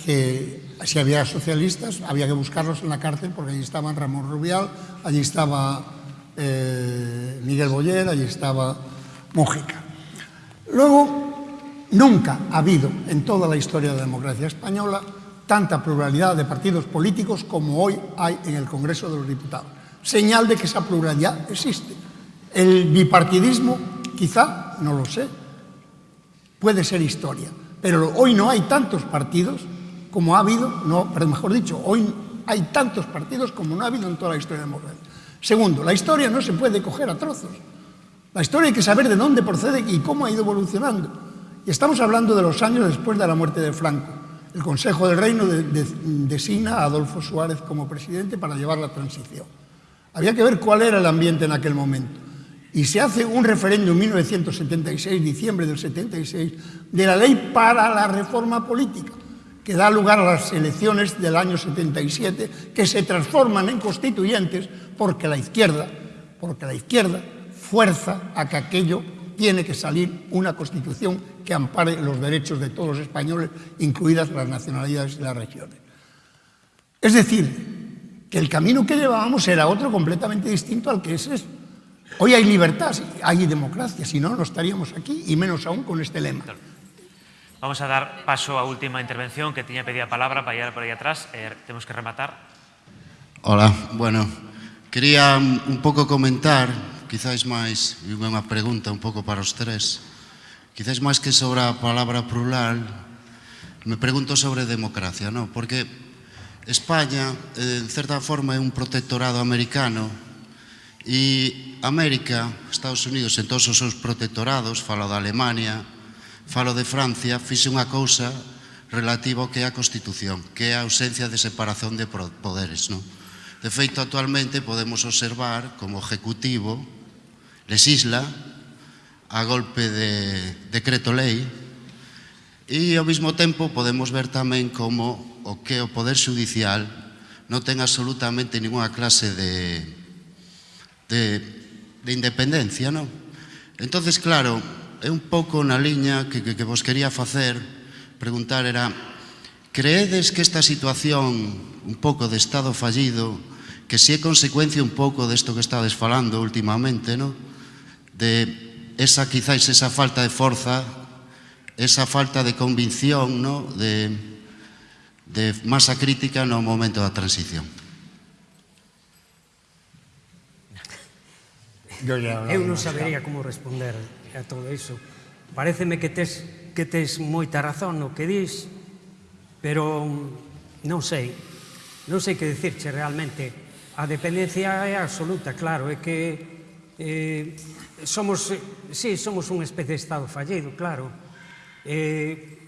que si había socialistas había que buscarlos en la cárcel porque allí estaban Ramón Rubial, allí estaba eh, Miguel Boyer, allí estaba Mújica. Luego, nunca ha habido en toda la historia de la democracia española tanta pluralidad de partidos políticos como hoy hay en el Congreso de los Diputados. Señal de que esa pluralidad existe. El bipartidismo, quizá, no lo sé, puede ser historia, pero hoy no hay tantos partidos como ha habido, no, pero mejor dicho, hoy hay tantos partidos como no ha habido en toda la historia de la democracia. Segundo, la historia no se puede coger a trozos. La historia hay que saber de dónde procede y cómo ha ido evolucionando. Y estamos hablando de los años después de la muerte de Franco. El Consejo del Reino de- de- designa a Adolfo Suárez como presidente para llevar la transición. Había que ver cuál era el ambiente en aquel momento. Y se hace un referéndum en 1976, diciembre del 76, de la ley para la reforma política, que da lugar a las elecciones del año 77, que se transforman en constituyentes porque la izquierda, porque la izquierda fuerza a que aquello tiene que salir una constitución que ampare los derechos de todos los españoles, incluidas las nacionalidades y las regiones. Es decir, que el camino que llevábamos era otro completamente distinto al que es esto. Hoy hay libertad, hay democracia, si no, no estaríamos aquí, y menos aún con este lema. Vamos a dar paso a última intervención, que tenía pedida palabra para ir por ahí atrás. Eh, tenemos que rematar. Hola, bueno, quería un poco comentar quizáis máis, unha pregunta un pouco para os tres, quizáis máis que sobre a palabra plural, me pregunto sobre democracia, non? Porque España, eh, en certa forma, é un protectorado americano e América, Estados Unidos, en todos os seus protectorados, falo da Alemania, falo de Francia, fixe unha cousa relativa ao que é a Constitución, que é a ausencia de separación de poderes, non? De feito, actualmente podemos observar como Ejecutivo lesisla a golpe de decreto lei e ao mesmo tempo podemos ver tamén como o que o Poder Judicial non ten absolutamente ninguna clase de, de, de independencia, non? Entonces, claro, é un pouco na liña que, que, que vos quería facer, preguntar era, creedes que esta situación un pouco de estado fallido, que si é consecuencia un pouco desto que estades falando últimamente, non? de esa quizáis esa falta de forza, esa falta de convicción, ¿no? de, de masa crítica no momento da transición. Yo ya Eu non sabería como responder a todo iso. Pareceme que tes, que tes moita razón no que dis, pero non sei, non sei que dicirche realmente. A dependencia é absoluta, claro, é que eh, somos, sí, somos unha especie de Estado fallido, claro. Eh,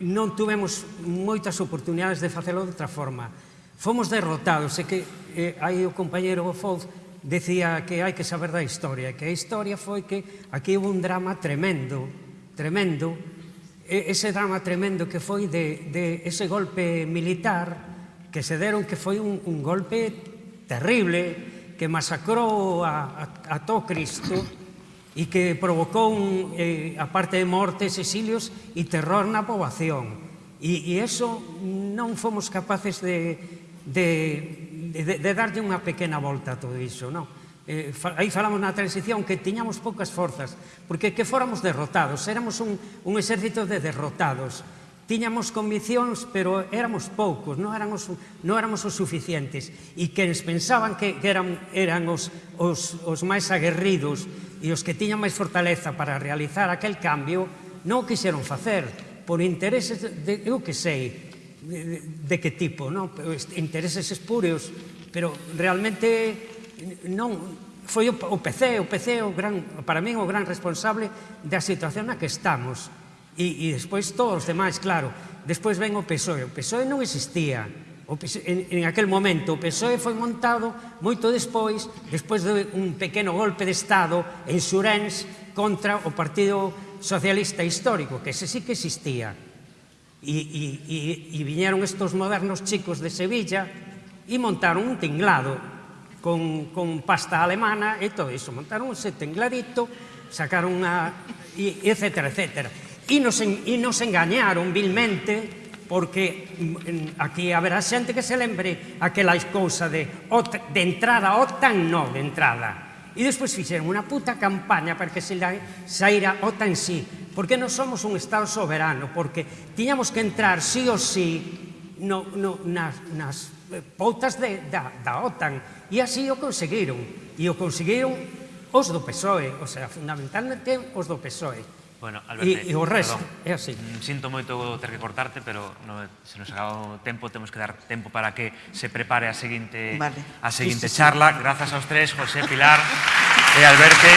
non tuvemos moitas oportunidades de facelo de outra forma. Fomos derrotados, e que eh, aí o compañero Foz decía que hai que saber da historia, que a historia foi que aquí houve un drama tremendo, tremendo, ese drama tremendo que foi de, de ese golpe militar que se deron que foi un, un golpe terrible que masacrou a, a, a todo Cristo e que provocou, un, eh, aparte de mortes, exilios e terror na poboación. E, e eso non fomos capaces de, de, de, de darlle unha pequena volta a todo iso, non? Eh, fa, aí falamos na transición que tiñamos poucas forzas, porque que fóramos derrotados, éramos un, un exército de derrotados, tiñamos conviccións, pero éramos poucos, non éramos, non éramos os suficientes, e que pensaban que, que eran, eran os, os, os máis aguerridos, e os que tiñan máis fortaleza para realizar aquel cambio non o quixeron facer por intereses de, eu que sei de, de que tipo, non? intereses espúreos, pero realmente non foi o, o PC, o PC o gran, para min o gran responsable da situación na que estamos. E, e despois todos os demais, claro. Despois ven o PSOE. O PSOE non existía. O PSOE, en, en aquel momento o PSOE foi montado moito despois, despois de un pequeno golpe de Estado en Suréns contra o Partido Socialista Histórico, que ese sí que existía. E, e, e, e viñeron estos modernos chicos de Sevilla e montaron un tinglado con, con pasta alemana e todo iso. Montaron ese tingladito, sacaron unha... E, etcétera, etcétera. E nos, e nos engañaron vilmente porque mm, aquí haberá xente que se lembre aquela cousa de, de entrada, OTAN no, de entrada. E despois fixeron unha puta campaña para que se saíra OTAN sí, porque non somos un Estado soberano, porque tiñamos que entrar sí ou sí no, no, nas, nas eh, pautas de, da, da OTAN, e así o conseguiron, e o conseguiron os do PSOE, o sea, fundamentalmente os do PSOE. Bueno, Alberto, e, e o resto, é así. Sinto moito ter que cortarte, pero no, se nos acaba o tempo, temos que dar tempo para que se prepare a seguinte, vale. a seguinte sí, sí, charla. Sí. Grazas aos tres, José, Pilar e Alberto.